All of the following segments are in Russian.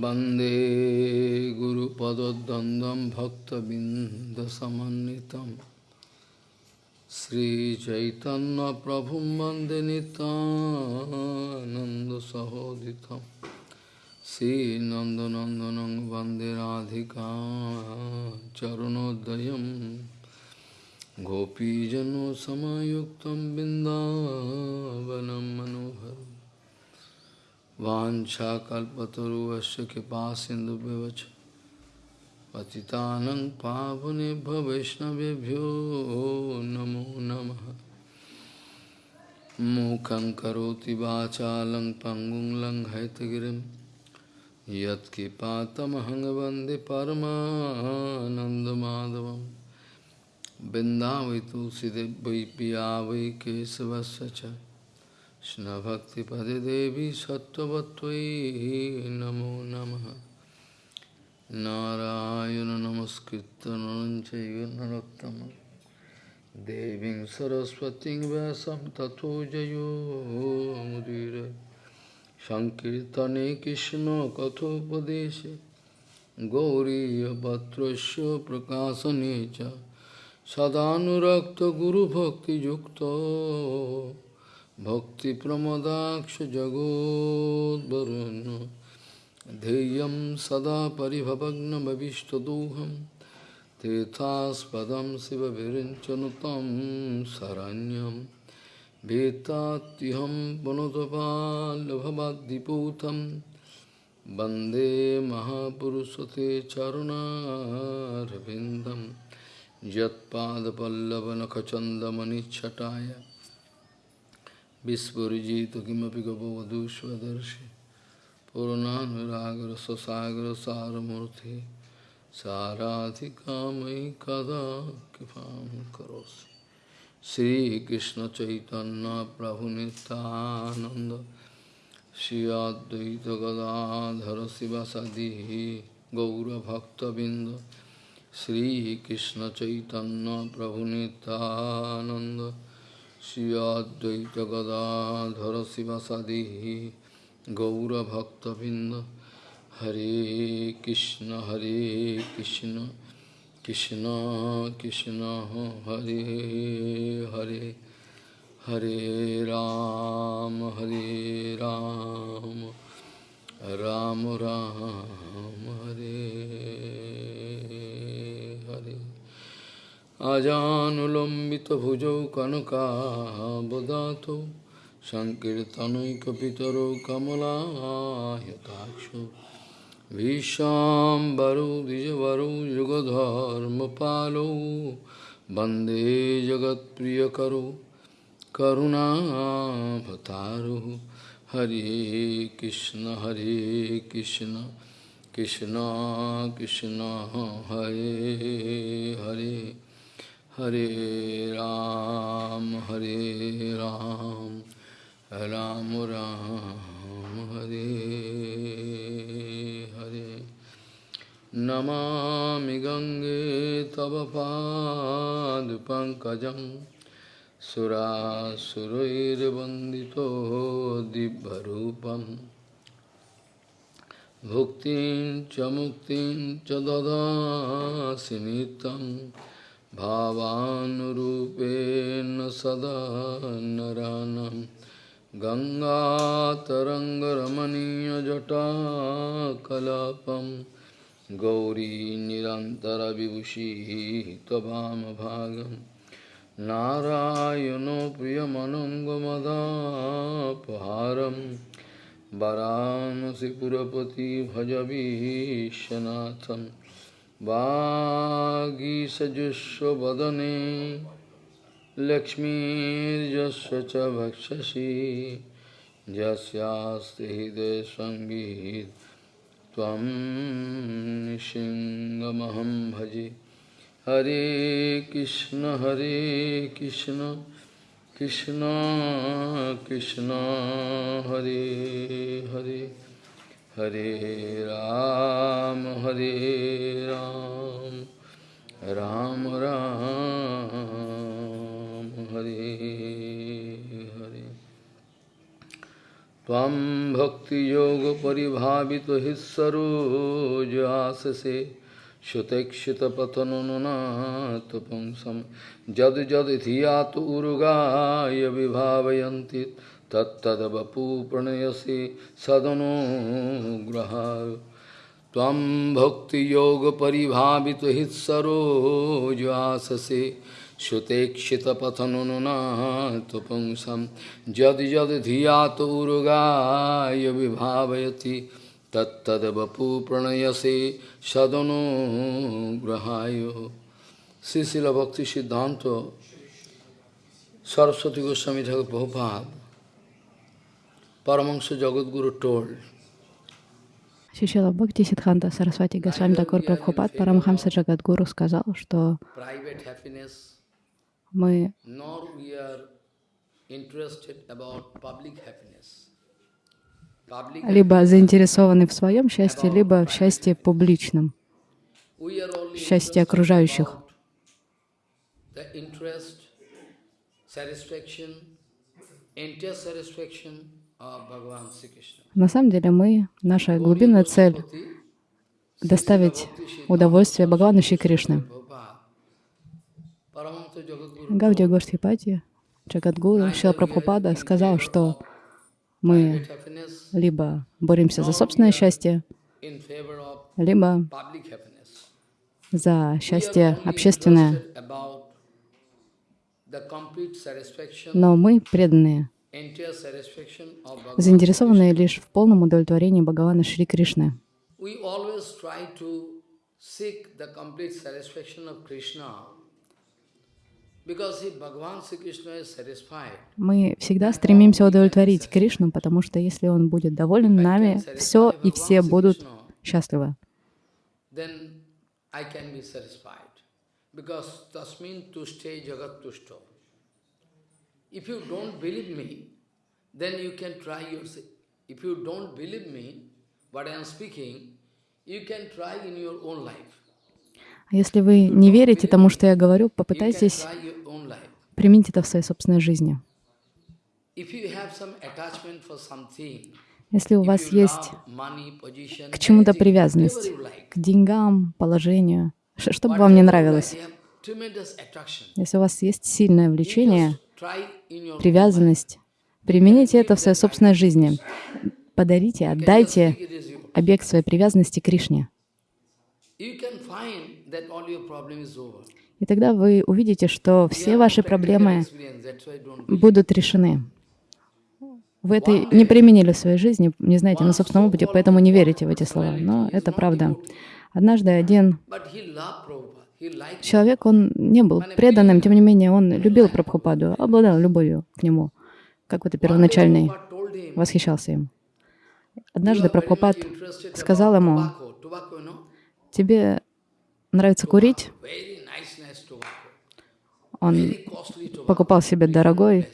वंदे गुरुपदद्वन्द्वं भक्तबिन्दसमन्वितं। श्रीचैतन्यप्रभुं वंदे नितानन्दसहोदितं श्रीनन्दनन्दनं वंदे राधिका चरणोदयं। गोपीजनसमयुक्तं बिन्दावनं मनोहरम्। वाञ्छाकल्पतरुवस्य कृपा सिन्धुव्यवच पतितानं पावनेभ्यो वैष्णवेभ्यो नमो नमः। मूकं करोति वाचालं पङ्गुं लङ्घयतगिरिं। यत्कृपातमहं वंदे परमानन्दमाधवं बिन्दावै तुलसीदेव पिया वै केशवस्य च। কৃষ্ণভক্তিপদে দেবী সত্যবত্তই নমো নম। নারায়ণ নমস্কৃত নরঞ্চৈব নরোত্তম। দেবীং সরস্বতীং ব্যাসম তথো জয়োমুদীর সংকীর্তনে কৃষ্ণ কথোপদেশে গৌরীপত্রস্য প্রকাশনে চ। সদানুরক্ত গুরুভক্তিযুক্ত। Bhakti Pramodaksha Jagod Varun Deyam Sada Paribhavagnam Avishtaduham Tetaspadam Siva Virinchanutam Saranyam. Vetatiham Diputam Bande Mahapurusate Charuna Ravindam Jatpada Pallavanakachandamani manichataya Vispurijitu kimapi gabhavadu svadarshi Purananviragra sasagra saramurti Sarathikamayi kada kipam karosi Sri Krishna Chaitanya Prabhu Nityananda Shri Advaita Gadadhara Sivasadihi Gaura Bhakta Binda Sri Krishna Chaitanya Prabhu Nityananda Shri Advaita गदाधर शिवसदि गौरभक्तबिंद हरे कृष्ण हरे कृष्ण कृष्ण कृष्ण हरे हरे हरे राम हरे राम राम राम हरे अजानुलम्बितभुजौ कनकाबदातौ सङ्कीर्तनैकपितरौ कमलायताक्षौ भीष्माम्बरौ द्विजवरौ युगधर्मपालौ वंदे जगत्प्रियकरौ करुणाभतारुः हरे कृष्ण हरे कृष्ण कृष्ण कृष्ण, हरे हरे। हरे राम हरे राम राम राम, हरे हरे। नमामि गङ्गे तव पादपङ्कजं सुरासुरैर्वन्दितो दिव्यरूपम् भुक्तिं च मुक्तिं च ददासि नित्यम्। भावानुरूपेण सदा नरानं गङ्गातरङ्गरमणीयजटाकलापं गौरी निरन्तरविभूषिः त्ववामभागं नारायणो प्रियमनङ्गमदापहारं वरानसिपुरपति भजवीशनाथम् वागीसजुष्वदने लक्ष्मीर्यस्य च भक्षसि यस्यास्ति हृदयसङ्गीत त्वं सिंहमहं भजे हरे कृष्ण हरे कृष्ण कृष्ण कृष्ण हरे Hare Hare Ram, Hare Ram, Ram राम, हरे हरे। त्वं भक्तियोगपरिभावितो हि जद जद यद् यदिधिया तु उरुगाय विभावयन्ति प्रणयसी सदनों ग्रहा त्वं भक्तियोगपरिभावितो हि सरोजाससे श्रुतेक्षितपथनुनाथपुंसं यद् यद् धियातुरुगाय विभावयति तत्तद्वपु प्रणयसे सदनुग्रहाय শ্রীশিল ভক্তি সিদ্ধান্ত সরস্বতী গোস্বামী ঠাকুর প্রভুপাত পরমাংশ জগৎগুরু টোল্ড Шишила Бхакти Сидханта Сарасвати Госвами Такур Прабхупад Парамхамса Джагадгуру сказал, что мы либо заинтересованы в своем счастье, либо в счастье публичном, счастье окружающих. interest, satisfaction, entire satisfaction На самом деле мы, наша глубинная цель — доставить удовольствие Бхагавану Шри Кришны. Гаудия Гоштхипати, Джагадгуру, Шила Прабхупада сказал, что мы либо боремся за собственное счастье, либо за счастье общественное. Но мы преданные, заинтересованные лишь в полном удовлетворении Бхагавана Шри Кришны. Мы всегда стремимся удовлетворить Кришну, потому что если Он будет доволен нами, все и все будут счастливы. Because tasmin tushte jagat tushto. If you don't believe me, then you can try yourself. If you don't believe me, what I am speaking, you can try in your own life. А если вы не верите тому, что я говорю, попытайтесь применить это в своей собственной жизни. Если у вас есть к чему-то привязанность, к деньгам, положению, что бы вам не нравилось, если у вас есть сильное влечение, привязанность, примените это в своей собственной жизни. Подарите, отдайте объект своей привязанности Кришне. И тогда вы увидите, что все ваши проблемы будут решены. Вы это не применили в своей жизни, не знаете на собственном опыте, поэтому не верите в эти слова. Но это правда. Однажды один Человек, он не был преданным, тем не менее, он любил Прабхупаду, обладал любовью к нему, какой-то первоначальный, Prabhupada told him, восхищался им. "You Однажды Прабхупад сказал ему, тебе нравится курить? Он покупал себе дорогой,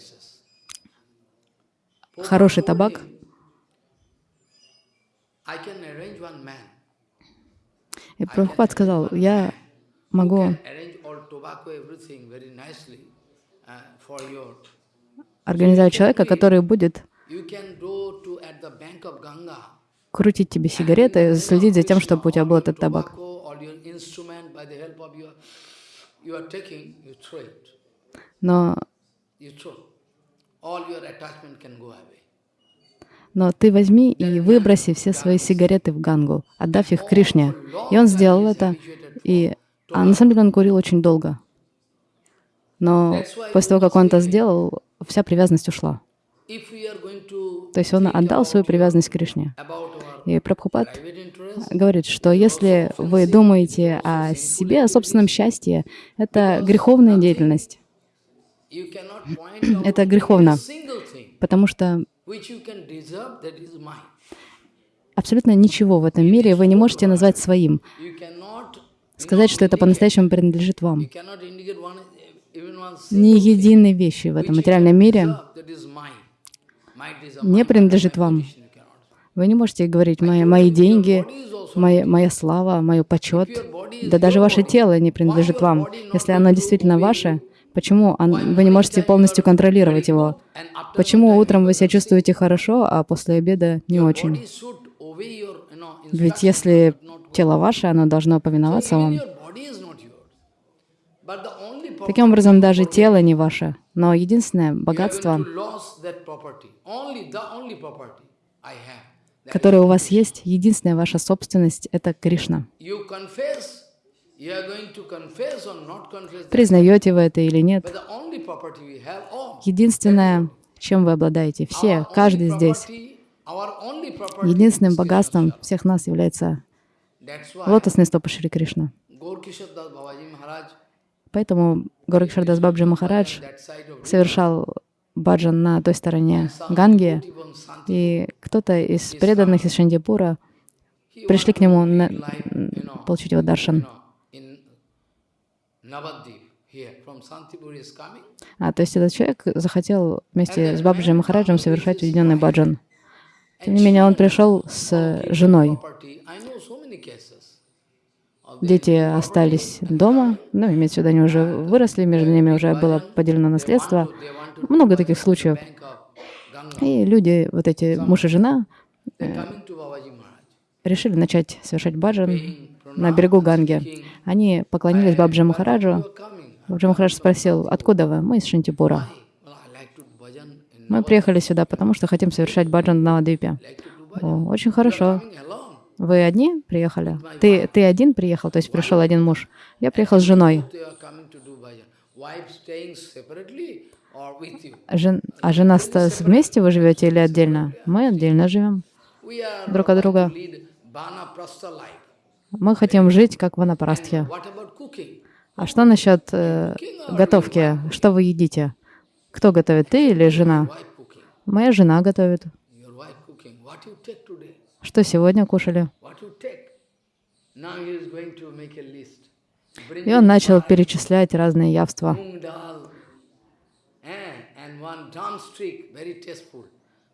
хороший табак. И Прабхупад сказал, я могу uh, организовать человека, который будет крутить тебе сигареты, следить за тем, чтобы у тебя был этот табак. Но, но ты возьми и выброси все свои сигареты в Гангу, отдав их Кришне. И он сделал это, и а на самом деле он курил очень долго. Но после того, как он это сделал, вся привязанность ушла. То есть он отдал свою привязанность Кришне. about our И Прабхупад говорит, что если вы думаете о себе, о собственном счастье, это греховная деятельность, это греховно, потому что абсолютно ничего в этом мире вы не можете назвать своим, сказать, что это по-настоящему принадлежит вам. Ни единой вещи в этом материальном мире не принадлежит вам. Вы не можете говорить «мои, мои деньги», моя, «моя слава», «мой почет». Да даже ваше тело не принадлежит вам. Если оно действительно ваше, Почему он- вы не можете полностью контролировать его? Почему утром вы себя чувствуете хорошо, а после обеда не очень? Ведь если тело ваше, оно должно повиноваться вам. Таким образом, даже тело не ваше. Но единственное богатство, которое у вас есть, единственная ваша собственность — это Кришна. Признаете вы это или нет, единственное, чем вы обладаете, все, каждый здесь, единственным богатством всех нас является лотосные стопы Шри Кришна. Поэтому Горакшардас Бабджи Махарадж совершал баджан на той стороне Ганги, и кто-то из преданных из Шандипура пришли к нему на- получить его даршан. А, то есть этот человек захотел вместе с Бабджи Махараджем совершать уединенный баджан. Тем не менее, он пришел с женой. Property. I know so many cases. of Дети остались дома, ну, имеется в виду, они уже выросли, между ними уже было поделено наследство. Много таких случаев. И люди, вот эти муж и жена, Maharaj. решили начать совершать баджан на берегу Ганги. Они поклонились Бабджи Махараджу. Бабджи Махарадж спросил, откуда вы? Мы из Шантипура. Мы приехали сюда, потому что хотим совершать баджан на. О, очень хорошо. Вы одни приехали? Ты, ты один приехал, то есть пришел один муж. Я приехал с женой. Жен- а жена с- вместе вы живете или отдельно? Мы отдельно живем. Друг от друга. Мы хотим жить как в cooking? А что насчет э, готовки? Что вы едите? Кто готовит, ты или жена? Моя жена готовит. A list. Bring И он начал перечислять разные явства. moong dal eh, and one drumstick, very tasteful.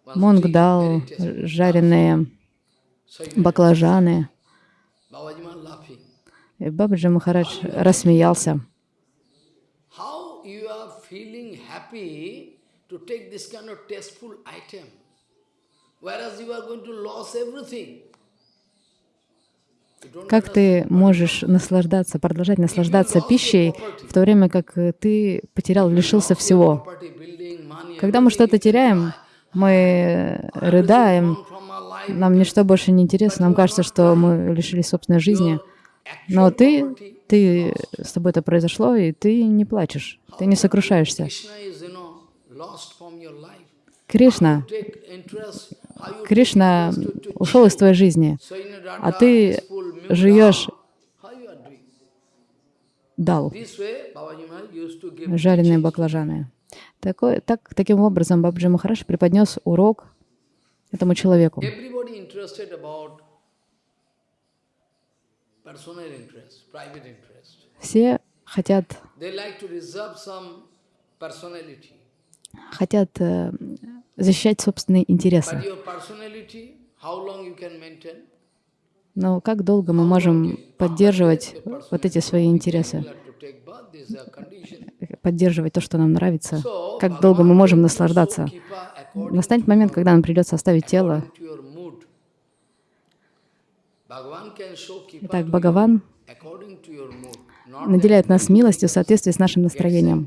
One Мунг stick, дал, very tasteful. жареные баклажаны. И Бабаджи Махарадж рассмеялся. How you are feeling happy to take this kind of tasteful item, Как ты можешь наслаждаться, продолжать наслаждаться пищей, в то время как э, ты потерял, лишился всего? Когда мы что-то теряем, мы рыдаем, нам ничто больше не интересно, нам кажется, что мы лишились собственной жизни. Но ты, ты, с тобой это произошло, и ты не плачешь, ты не сокрушаешься. Кришна, Кришна ушел из твоей жизни, а ты жуешь doing. дал, жареные баклажаны. Такой, так, таким образом Бабджи Махараш преподнес урок этому человеку. Все хотят, хотят э, защищать собственные интересы. Но как долго мы можем поддерживать вот эти свои интересы, поддерживать то, что нам нравится? Как долго мы можем наслаждаться? Настанет момент, когда нам придется оставить тело. Итак, Бхагаван наделяет нас милостью в соответствии с нашим настроением.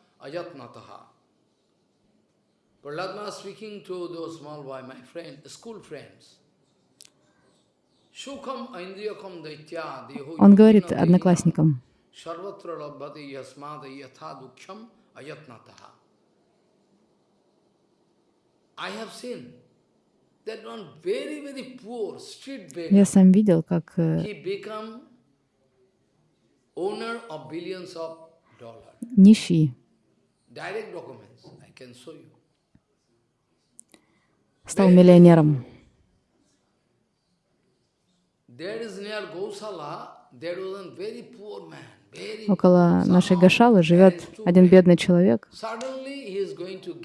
ajatnataha. Prahlad Maharaj speaking to those small boy, my friend, school friends. Он говорит одноклассникам, я сам видел, как нищий стал миллионером. Около нашей Гашалы живет один бедный человек,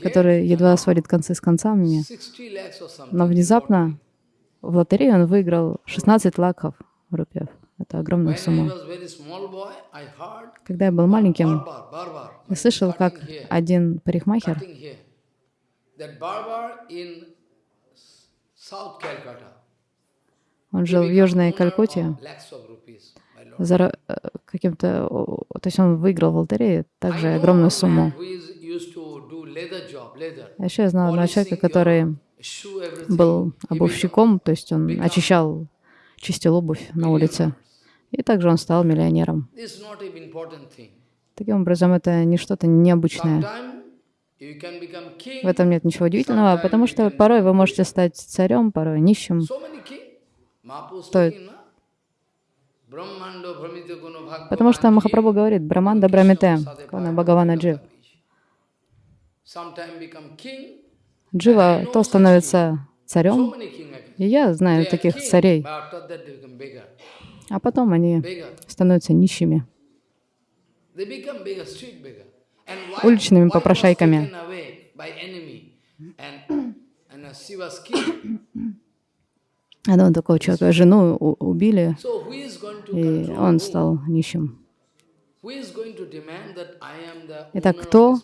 который едва сводит концы с концами, 60 lakhs or something. но внезапно в лотерею он выиграл 16 лаков рупиев. Это огромная сумма. Когда я был маленьким, я слышал, как один парикмахер, он жил в Южной Калькутте, за э, каким-то, то есть он выиграл в лотерее также огромную сумму. А еще я знал одного человека, который был обувщиком, то есть он очищал, чистил обувь на улице. И также он стал миллионером. Таким образом, это не что-то необычное. В этом нет ничего удивительного, потому что порой вы можете стать царем, порой нищим. Потому что Махапрабху говорит, Браманда Брамите, Кона Бхагавана Джив. Джива то становится царем, и я знаю таких царей, а потом они становятся нищими. They become beggar, street beggar. And why, Уличными попрошайками. killed. Одного такого человека, жену убили, и он стал нищим. Итак, кто.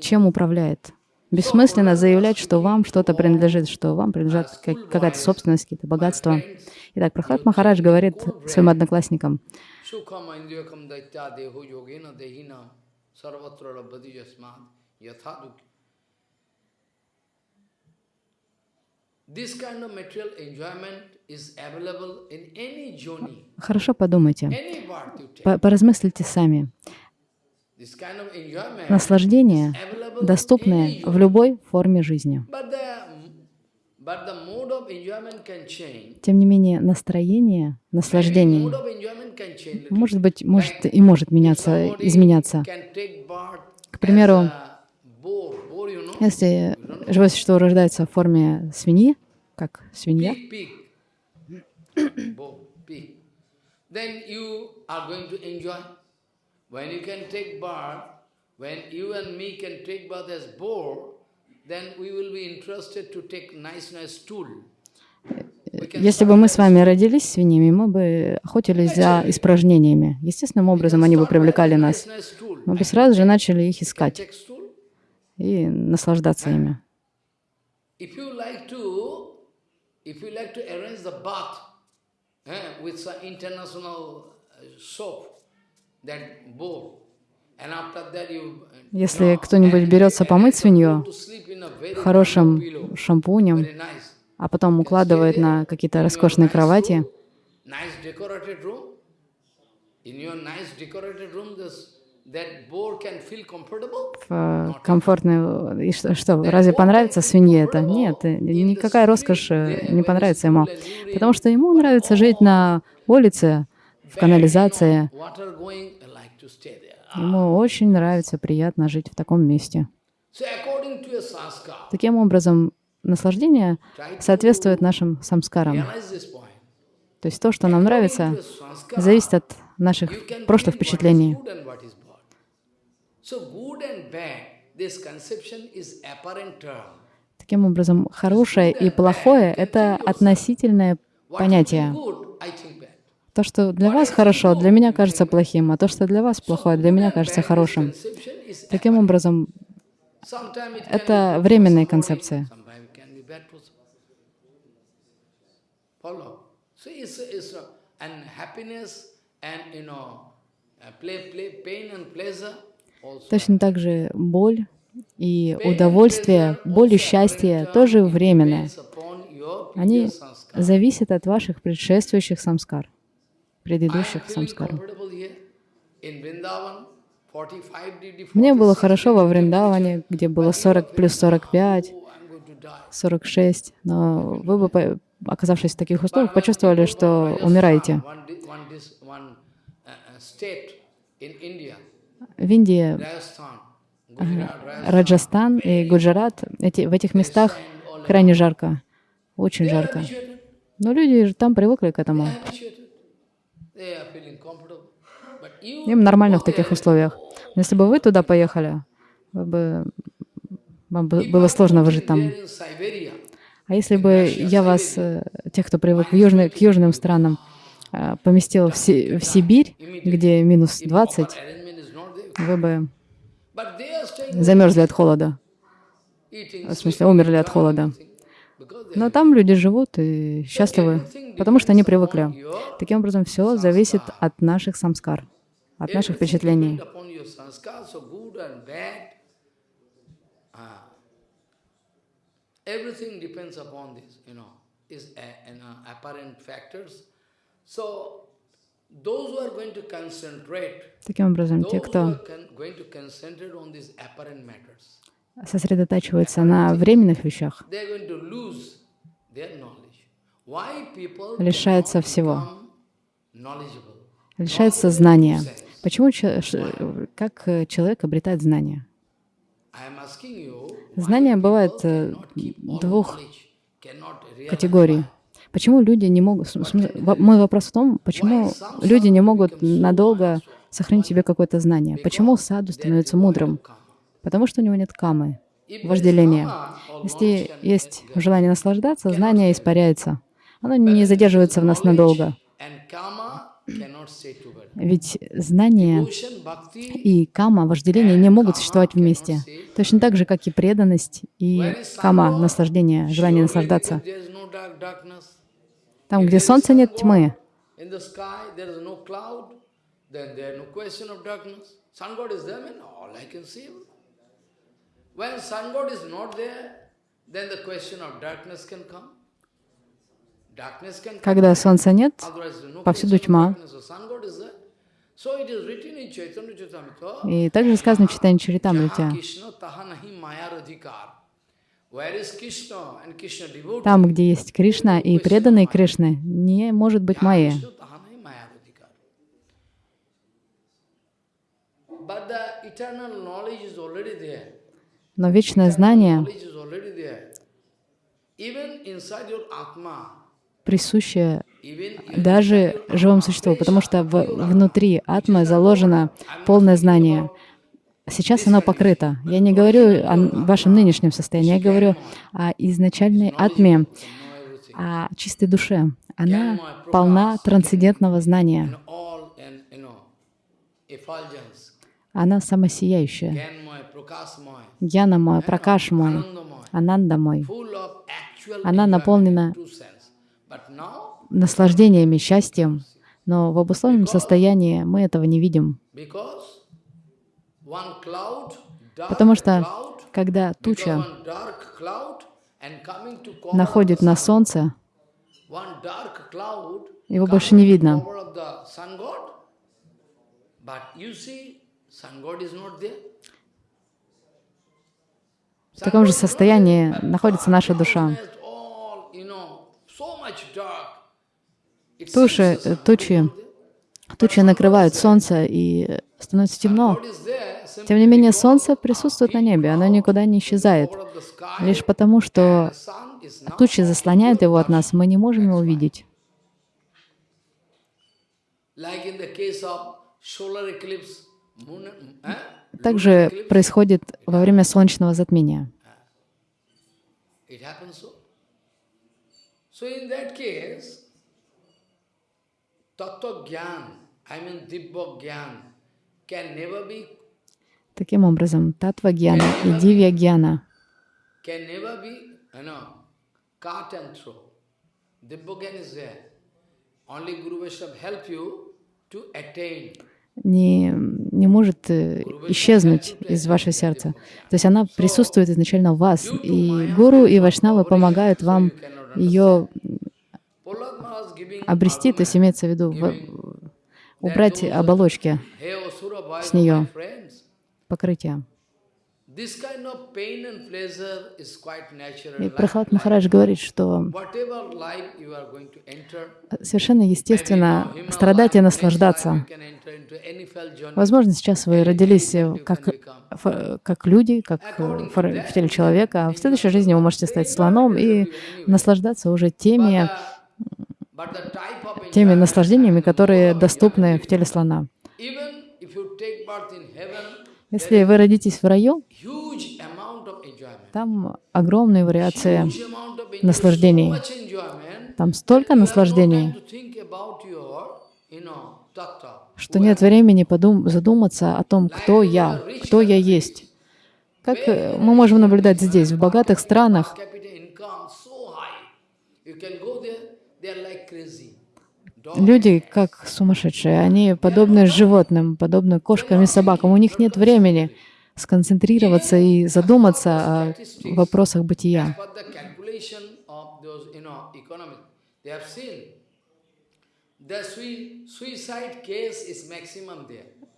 Чем управляет? Бессмысленно заявлять, что вам что-то принадлежит, что вам принадлежат как- какая-то собственность, какие-то богатства. Итак, Прохлад Махарадж говорит своим одноклассникам, Sukham indriyakam daitya deho yogena dehina sarvatra labdhati jasmad yathaduk. This kind of material enjoyment is available in any joni, хорошо подумайте, по- поразмыслите сами. Наслаждение доступное в любой форме жизни. Тем не менее, настроение, наслаждение, может быть, может и может меняться, изменяться. К примеру, Если живое существо рождается в форме свиньи, как свинья, then we will be interested to take nice, nice. Если бы мы с вами родились свиньями, мы бы охотились за испражнениями. Естественным образом они бы привлекали нас. Мы бы сразу же начали их искать и наслаждаться ими. Eh, uh, Если кто-нибудь берется помыть свинью хорошим шампунем. А потом укладывает на какие-то роскошные кровати, в э, комфортную... И что, что, разве понравится свинье это? Нет, э, никакая роскошь э, не понравится ему. Потому что ему нравится жить на улице, в канализации. There. Ему очень нравится, приятно жить в таком месте. Таким образом, наслаждение соответствует нашим самскарам. То есть то, что нам нравится, зависит от наших прошлых впечатлений. Таким образом, хорошее и плохое — это относительное понятие. То, что для вас хорошо, для меня кажется плохим, а то, что для вас плохое, для меня кажется хорошим. Таким образом, это be good for временная somebody, концепция. sometime it can be bad for some- Follow. So it's, it's and happiness and you know uh, play, play, pain and pleasure also. Точно так же боль и удовольствие, боль и счастье тоже your Они зависят от ваших предшествующих самскар, предыдущих самскар. comfortable here in Vrindavan, 45 degree, Мне было 46 хорошо во Вриндаване, где было 40 плюс 45, Oh, I'm going to die. 46, но вы бы, оказавшись в таких условиях, почувствовали, что умираете. В Индии Раджастан и Гуджарат, эти, в этих местах крайне жарко, очень жарко. Но люди же там привыкли к этому. Им нормально в таких условиях. Но если бы вы туда поехали, вы бы, вам бы было сложно выжить там. А если бы я вас, э, тех, кто привык в южный, к южным странам, э, поместил в, Си- в Сибирь, где минус 20, arrangement is not there. вы бы замерзли от холода. В смысле, умерли от холода. Но там люди живут и счастливы, потому что они привыкли. Таким образом, все зависит от наших самскар, от наших впечатлений. depend upon your sanskar, so good and bad. Ah. Everything depends upon this, you know, is a, you know, apparent factors. So those who are going to concentrate, Таким образом, те, кто сосредотачивается на временных вещах, Лишаются всего. лишается знания. Почему, как э, человек обретает знания? Знания бывают э, двух категорий. Почему люди не могут... Мой вопрос в том, почему люди не могут надолго сохранить себе какое-то знание. Почему саду становится мудрым? Потому что у него нет камы, вожделения. Если есть желание наслаждаться, знание испаряется. Оно не задерживается в нас надолго. Ведь знание и кама, вожделение не могут существовать вместе. Точно так же, как и преданность и кама, наслаждение, желание наслаждаться. Там, где солнца нет тьмы, когда солнца нет, повсюду тьма. И также сказано в читании Чаритамрити. "Jaha Krishna taha nahi maya radhikar. Where is Krishna and Krishna devotee? Там, где есть Кришна и преданные Кришны, не может быть there. Но вечное знание, Knowledge даже живому существу, потому что в- внутри атмы заложено полное знание. Сейчас оно покрыто. Я не говорю о вашем нынешнем состоянии, я говорю о изначальной атме, о чистой душе. Она полна трансцендентного знания. Она самосияющая. Гьяна мой, Пракаш мой, Ананда мой. Она наполнена in true sense. But now, наслаждениями, счастьем. Но в обусловленном состоянии мы этого не видим. Потому что когда туча находит на солнце, его больше не видно. В таком же состоянии находится наша душа. It's all, you know, so much dark. It Туши, э, тучи, тучи накрывают солнце и становится темно. Тем не менее, солнце присутствует на небе, оно никуда не исчезает. Лишь потому, что тучи заслоняют его от нас, мы не можем его увидеть. eh? Также происходит во время солнечного затмения. So in that case, tattva gyan, I mean dibba gyan, can never be, Таким образом, татва гьяна и дивья гьяна не, не может э, исчезнуть из вашего сердца. То есть она присутствует изначально в вас, и гуру и вайшнавы помогают вам ее обрести, то есть имеется в виду в- убрать оболочки, с нее. natural. И Прохлад Махарадж говорит, что совершенно естественно страдать и наслаждаться. Возможно, сейчас вы родились как, как люди, как в теле человека, а в следующей жизни вы можете стать слоном и наслаждаться уже теми, теми наслаждениями, которые доступны в теле слона. Если вы родитесь в раю, там огромные вариации, наслаждений. там столько наслаждений, что нет времени подум- задуматься о том, кто я, кто я есть. Как э, мы можем наблюдать здесь, в богатых странах, Per capita income so high. You can go there, they are like crazy. Dog Люди как сумасшедшие, они подобны животным, подобны кошкам и собакам. У них нет времени сконцентрироваться и задуматься о вопросах бытия.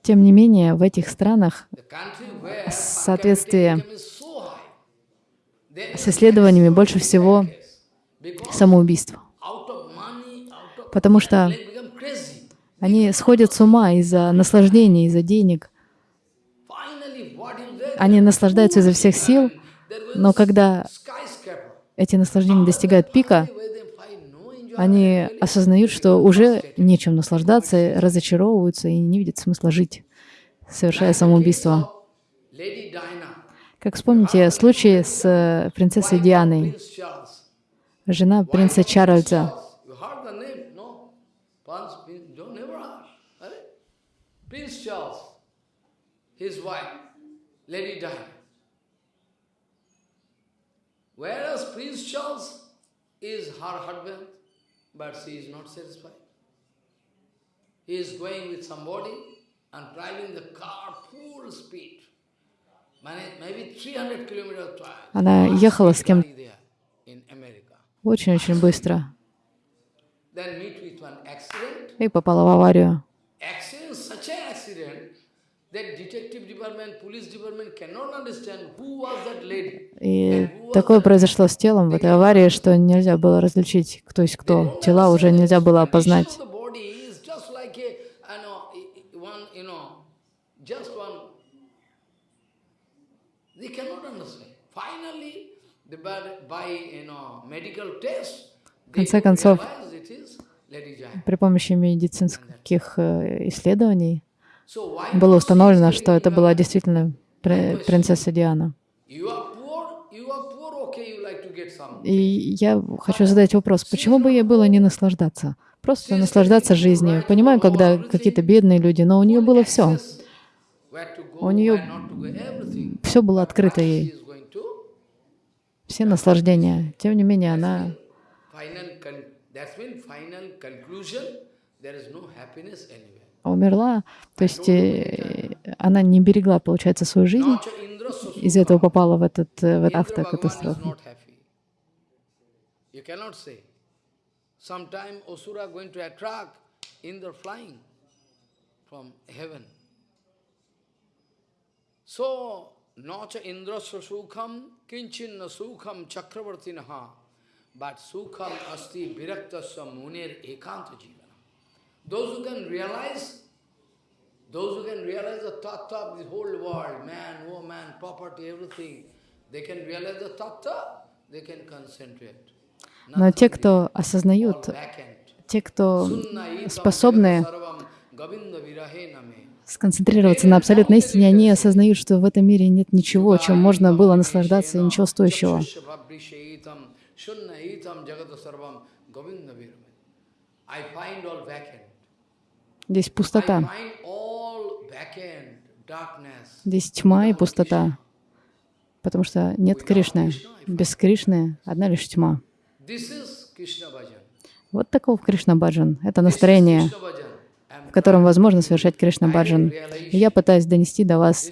Тем не менее, в этих странах соответствие с исследованиями больше всего самоубийств. out of money, out of Потому что они сходят с ума из-за наслаждений, из-за денег. Они наслаждаются изо всех сил, но когда эти наслаждения достигают пика, они осознают, что уже нечем наслаждаться, разочаровываются и не видят смысла жить, совершая самоубийство. Как вспомните случай с э, принцессой Дианой, жена принца Чарльза. You heard the name? No? Prince, Prince, don't never heard. Are Prince Charles, his wife, Lady Diana. Whereas Prince Charles is her husband, but she is not satisfied. He is going with somebody and driving the car full speed. Mane- Maybe 300 kilometers per hour. Она ехала с кем There in America. очень-очень быстро и попала в аварию. Accident, such an accident that detective department, police department cannot understand who was that lady. И такое произошло с телом в этой аварии, что нельзя было различить, кто есть кто. Тела уже нельзя было опознать. They конце концов. При помощи медицинских э, исследований было установлено, что это была действительно пр- принцесса Диана. И я хочу задать вопрос, почему бы ей было не наслаждаться? Просто наслаждаться жизнью. Понимаю, когда какие-то бедные люди, но у нее было все. У нее все было открыто ей, все наслаждения. Тем не менее, она умерла, то есть э, она не берегла, получается, свою жизнь, Nacha Indra из этого попала в, этот, э, в эту автокатастрофу. So, nacha sukham kinchinna sukham chakravartinaha but sukham asti viraktasya munir ekanta jivana. Those who can realize, those who can realize the tattva of the whole world, man, woman, property, everything, they can realize the tattva, they can concentrate. Но те, кто осознают, те, кто способны сконцентрироваться на абсолютной истине, они осознают, что в этом мире нет ничего, чем можно было наслаждаться, и ничего стоящего. I find all vacant. Здесь пустота, здесь тьма и пустота, потому что нет Кришны. Без Кришны одна лишь тьма. Вот таков Кришна Баджан. Это настроение, в котором возможно совершать Кришна Баджан. И я пытаюсь донести до вас,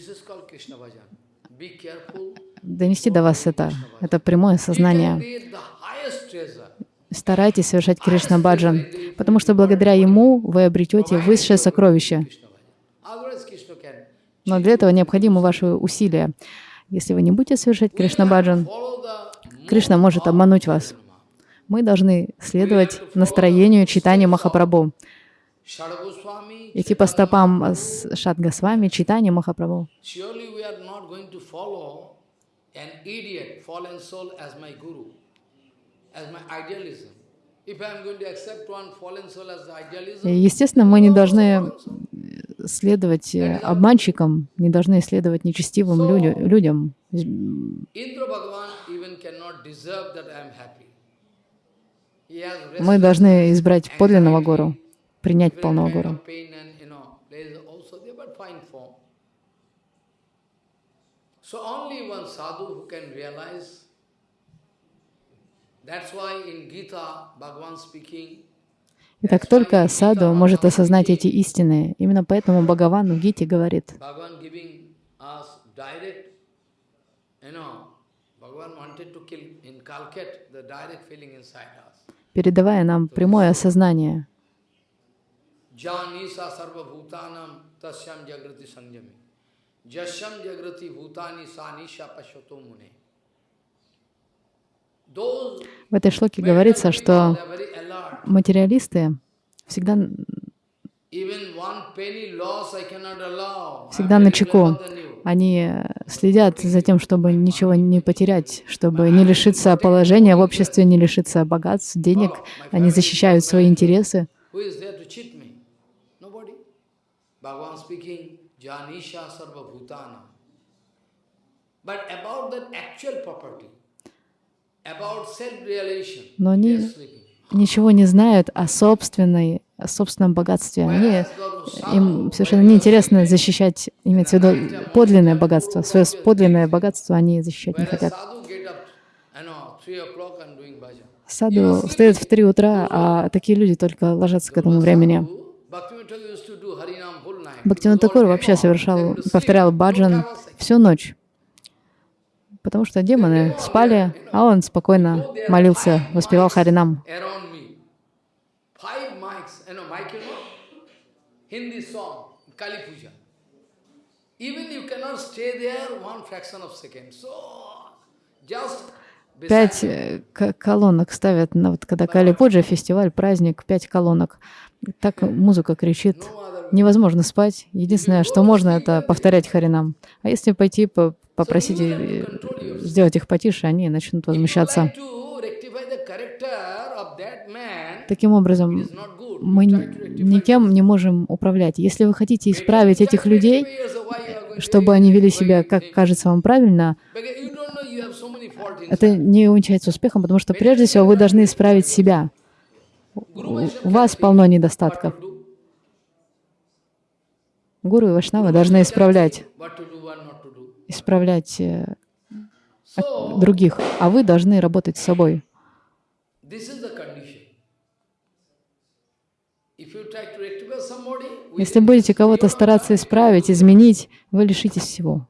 донести до вас это, это прямое сознание. create the highest treasure. Старайтесь совершать Кришна Баджан, потому что благодаря ему вы обретете высшее сокровище. Но для этого необходимы ваши усилия. Если вы не будете совершать Кришна Баджан, Кришна может обмануть вас. Мы должны следовать настроению читания Махапрабху, идти по стопам с Шадгасвами, читания Махапрабху. Естественно, мы не должны следовать э, обманщикам, не должны следовать нечестивым людям. Мы должны избрать подлинного гуру, принять полного гуру. So only one sadhu who can realize. Speaking, Итак, только саду может осознать эти истины. Именно поэтому Бхагаван в Гите говорит, передавая нам прямое осознание. Tasyam jagrati sanjami. Jasyam jagrati bhutani sanisha pashato mune. В этой шлоке говорится, что материалисты всегда, всегда на чеку. Они следят за тем, чтобы ничего не потерять, чтобы не лишиться положения в обществе, не лишиться богатств, денег. Они защищают свои интересы. But about that actual property, about self-realization, Но они ничего не знают о собственной, о собственном богатстве. Они, им совершенно неинтересно защищать, имеется в виду подлинное богатство. Свое подлинное богатство они защищать не хотят. Саду встает в три утра, а такие люди только ложатся к этому времени. All Такур вообще совершал, повторял баджан всю ночь, потому что демоны спали, а он спокойно молился, воспевал Харинам. So, just Пять э, колонок ставят, на, вот, когда Кали Пуджа, фестиваль, праздник, пять колонок. Так музыка кричит, невозможно спать. Единственное, что можно, это повторять Харинам. А если пойти по- попросить э, сделать их потише, они начнут возмущаться. Таким образом, мы никем не можем управлять. Если вы хотите исправить этих людей, чтобы они вели себя, как кажется вам правильно, это не увенчается успехом, потому что прежде всего вы должны исправить себя. У вас полно недостатков. Гуру и Вашнавы должны исправлять, исправлять э, других, а вы должны работать с собой. Если будете кого-то стараться исправить, изменить, вы лишитесь всего.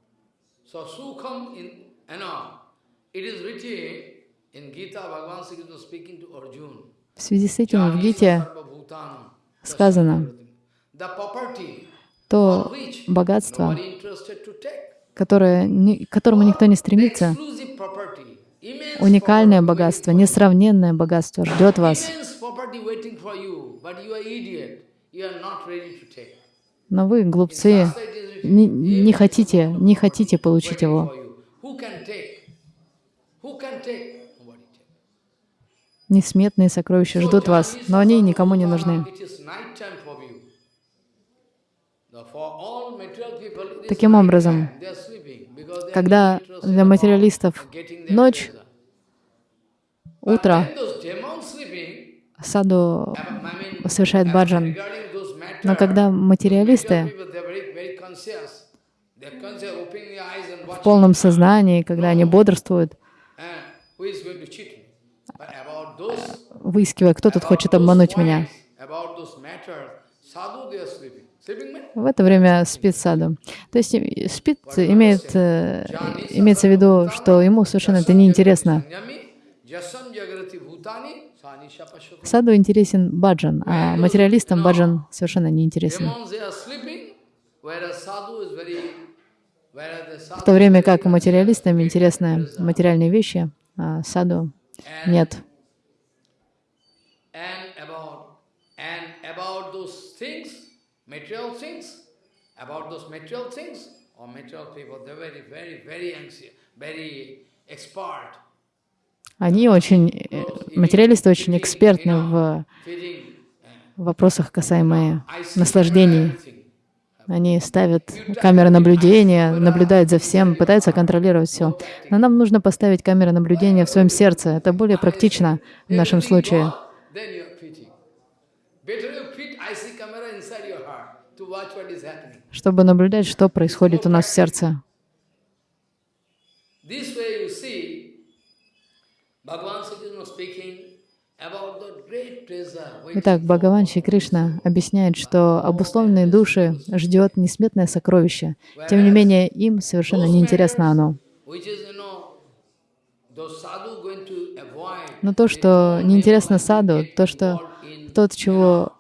В связи с этим в Гите сказано, то богатство, которое, которому никто не стремится, уникальное богатство, несравненное богатство ждет вас. Но вы, глупцы, не, не хотите, не хотите получить его. Несметные сокровища ждут вас, но они никому не нужны. Таким образом, Когда для материалистов ночь, утро, саду совершает баджан. Но когда материалисты в полном сознании, когда они бодрствуют, выискивая, кто тут хочет обмануть меня. points, About those matters, sadhu they are sleeping. Sleeping means В это время спит саду. То есть э, спит имеет, э, имеется в виду, что ему совершенно это не интересно. Sanyami, jasam jagrati bhutani, sanisha pashyati. Саду интересен баджан, а материалистам баджан совершенно не интересен. Demons they are sleeping, whereas sadhu is very, Whereas the В то время как материалистам интересны материальные вещи, а саду нет. And about and about those things, material about those material things, or material people, they're very, very, very anxious, very expert. Они очень, э, материалисты очень экспертны в uh, вопросах I see наслаждений. Они ставят камеры наблюдения, наблюдают за всем, пытаются контролировать все. Но нам нужно поставить камеры наблюдения в своем сердце. Это более практично в нашем случае. Better you fit IC camera inside your heart to watch what is happening. Чтобы наблюдать, что происходит у нас в сердце. Итак, Бхагаван Шри Кришна объясняет, что обусловленные души ждет несметное сокровище. Тем не менее, им совершенно неинтересно оно. Но то, что неинтересно саду, то, что тот, чего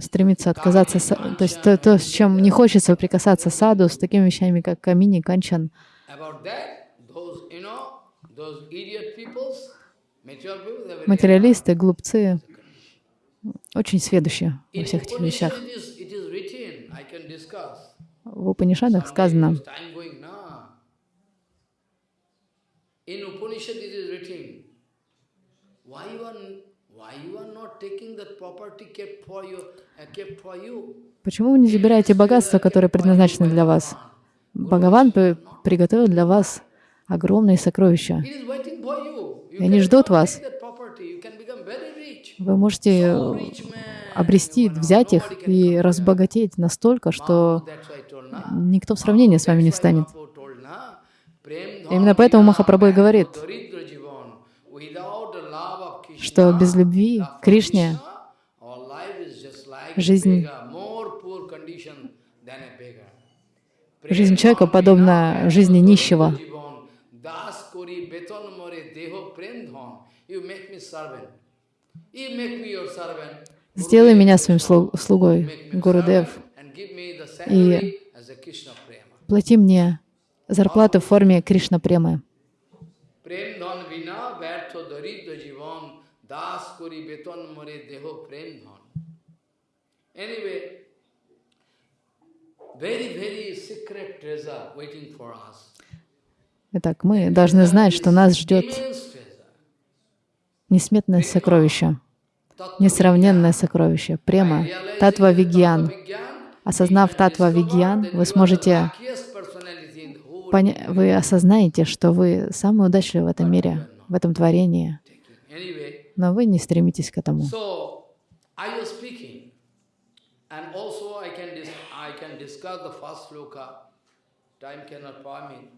стремится отказаться, то есть то, то, с чем не хочется прикасаться саду, с такими вещами, как камини, канчан, материалисты, глупцы, очень сведущие во всех этих вещах. В Упанишадах сказано, Someday, Time going now. In Upanishad it is written, why you are, why you are not taking that property kept for you, Почему вы не забираете богатства, которые предназначены для вас? Бхагаван при- приготовил для вас огромные сокровища. И они ждут вас. Вы можете man. обрести, взять их и разбогатеть настолько, что никто в сравнение с вами не встанет. Именно поэтому Махапрабху говорит, что без любви Кришне Krishna, our life is just like a жизнь- beggar, more poor condition than a beggar. жизнь человека подобна жизни нищего. Jivan, das kori beton more deho prem dham. You make me servant. You make me your servant. Сделай меня своим слу- слугой, Make me a Гурудев, servant and give me the salary as a Krishna prema. плати мне зарплату в форме Кришна премы. প্রেম ধন বিনা ব্যর্থ দরিদ্র জীবন দাস করি বেতন মরে দেহ প্রেম ধন Anyway, very, very secret treasure waiting for us. Итак, мы должны знать, что нас ждет несметное сокровище, несравненное сокровище, према, татва вигьян. Осознав татва вигьян, вы сможете вы осознаете, что вы самый удачливый в этом мире, в этом творении, но вы не стремитесь к этому and also I can dis- I can discuss the first sloka. Time cannot permit.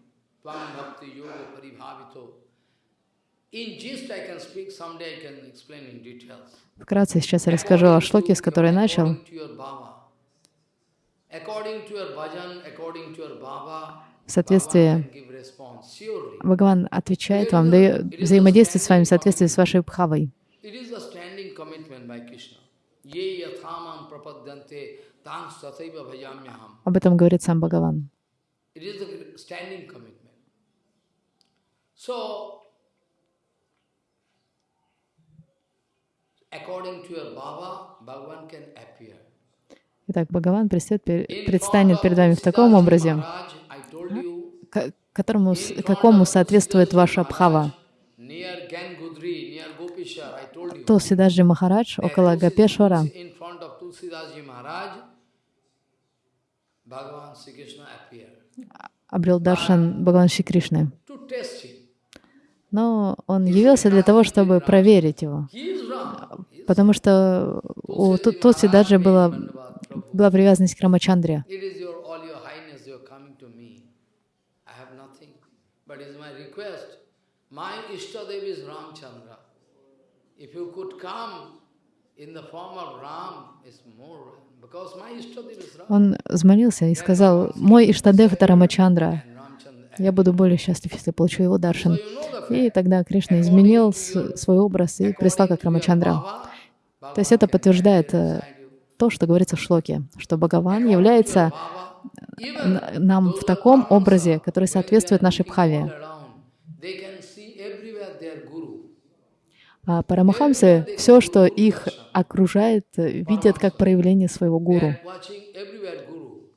Tvam bhakti yoga paribhavito. In gist I can speak. Someday I can explain in details. Вкратце сейчас я расскажу о шлоке, с которой начал. According to your bhava, according to your bhajan, according to your bhava, В соответствии. Бхагаван отвечает вам, дает, взаимодействует с вами в соответствии с вашей бхавой. Об этом говорит сам Бхагаван. Итак, Бхагаван предстанет перед вами в таком образе, которому, какому соответствует ваша бхава. Near Gangudri, near Gopishar, I told you. Тулсидаджи Махарадж около Гапешвара. Обрел даршан Бхагаван Шри Кришны. Но он явился для того, чтобы проверить его. Потому что у Ту- Тулсидаджи была, была привязанность к Рамачандре. But is request. My Ishtadev is Ramchandra. If you could come. Он взмолился и сказал, «Мой Иштадев — это Рамачандра. Я буду более счастлив, если получу его So даршан». you know the fact. И тогда Кришна изменил свой образ и прислал как Рамачандра. То есть это подтверждает э, то, что говорится в шлоке, что Бхагаван является н- нам в таком образе, который соответствует нашей бхаве. around, they can see everywhere their guru. А парамахамсы, все, что их окружает, видят как проявление своего гуру.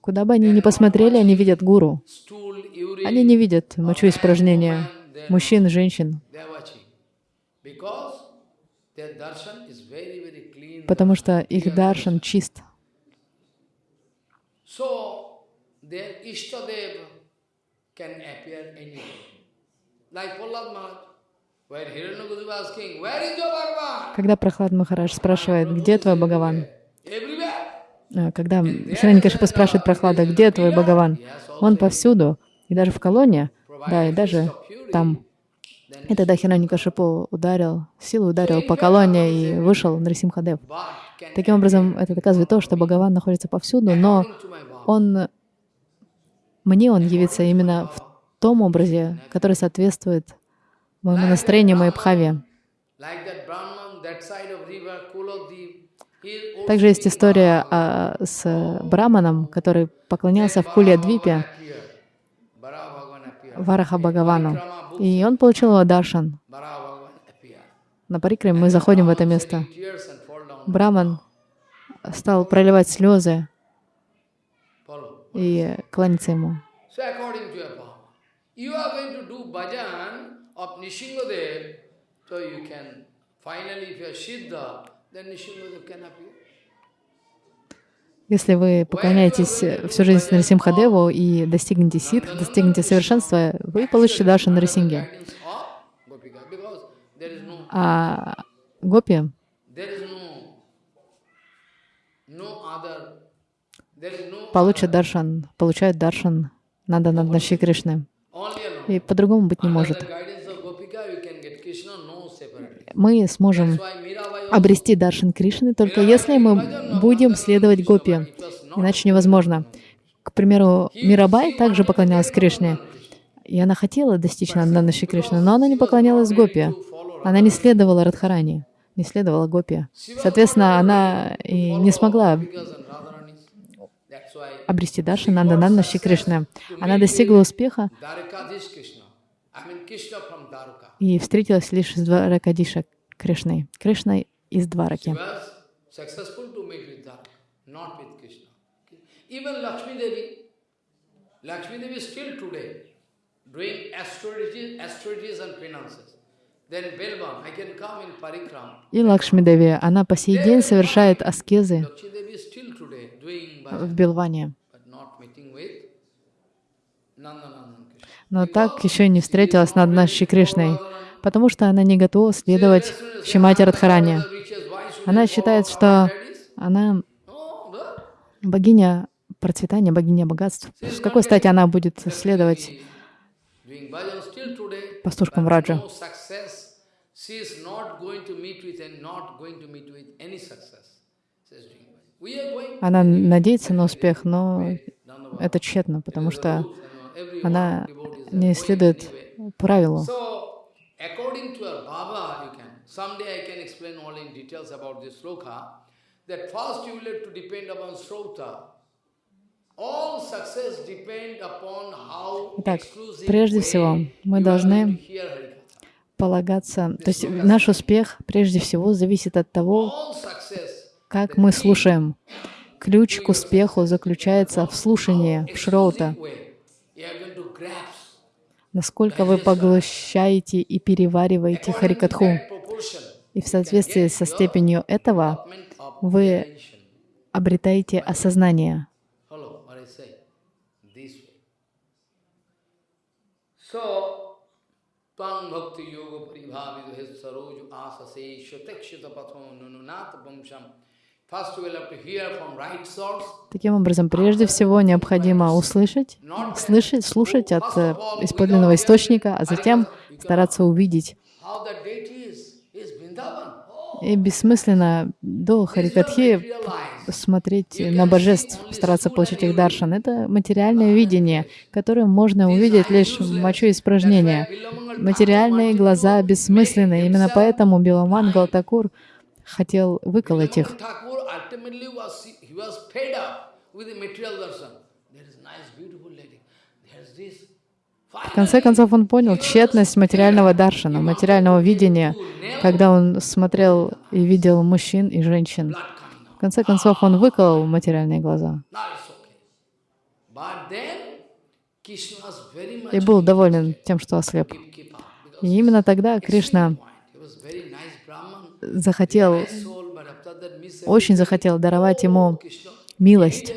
Куда бы они ни посмотрели, они видят гуру. Они не видят мочу испражнения мужчин, женщин, потому что их даршан чист. Like Prahlad Maharaj, Когда Прохлад Махарадж спрашивает, где твой Бхагаван? А, Когда Шираникашипа спрашивает Прохлада, где твой Бхагаван? Он повсюду, и даже в колонне, да, и даже там. И тогда Хираникашипу ударил, силой ударил по колонне и вышел Нарисимхадев. Таким образом, это доказывает то, что Бхагаван находится повсюду, но он, мне он явится именно в том образе, который соответствует моему настроению, моей бхаве. Также есть история а, с Браманом, который поклонялся в appeared. Вараха Бхагавану. И он получил его даршан. На Парикре мы заходим в это место. Браман стал проливать слезы и кланяться ему. Of Nishingadev, so you can, finally if you are Siddha, then Nishingadev can appear. Если вы поклоняетесь э, всю жизнь Нарисимхадеву и достигнете ситх, достигнете совершенства, вы получите is no, А гопи, получат даршан, получают даршан Нанда Нандаши Кришны. И по-другому быть не может. the guidance of Gopika, you can get Krishna, no separately. Мы сможем обрести даршан Кришны только если мы будем следовать гопи. Иначе невозможно. К примеру, Мирабай также поклонялась Кришне. И она хотела достичь Нанданаши Кришны, но она не поклонялась гопи. Она не следовала Радхарани, не следовала гопи. Соответственно, она и не смогла обрести даршан Нанданаши Кришны. Она достигла успеха и встретилась лишь с Дваракадиша Кришной. Кришной из Двараки. И Лакшми Деви, она по сей день совершает аскезы в Белване. Но так еще и не встретилась с Наднаши Кришной, потому что она не готова следовать Шимати Радхарани. Она считает, что она богиня процветания, богиня богатств. С какой стати она будет следовать пастушкам Раджа? Она надеется на успех, но это тщетно, потому что она не следует правилу. So, according to our Baba, you can. Someday I can explain all in details about this sloka. That first you will have to depend upon Srota. All success depend upon how Итак, прежде всего, мы должны полагаться, то есть наш успех прежде всего зависит от того, как мы слушаем. Ключ к успеху заключается в слушании, в шроута. Насколько вы поглощаете и перевариваете харикатху. И в соответствии со степенью этого вы обретаете осознание. Таким образом, прежде всего необходимо услышать, слышать, слушать от э, из подлинного источника, а затем стараться увидеть. How the deity is, is Vrindavan. Oh, И бессмысленно до Харикатхи смотреть на божеств, стараться получить их даршан. Это материальное видение, которое можно увидеть лишь мочу испражнения. Материальные глаза бессмысленны. Именно поэтому Биламан Галтакур хотел выколоть их. Thakur ultimately was he was fed up with the material darshan. There is nice, beautiful lady. There's this. В конце концов, он понял тщетность материального даршана, материального видения, когда он смотрел и видел мужчин и женщин. В конце концов, он выколол материальные глаза и был доволен тем, что ослеп. И именно тогда Кришна захотел, очень захотел даровать ему милость.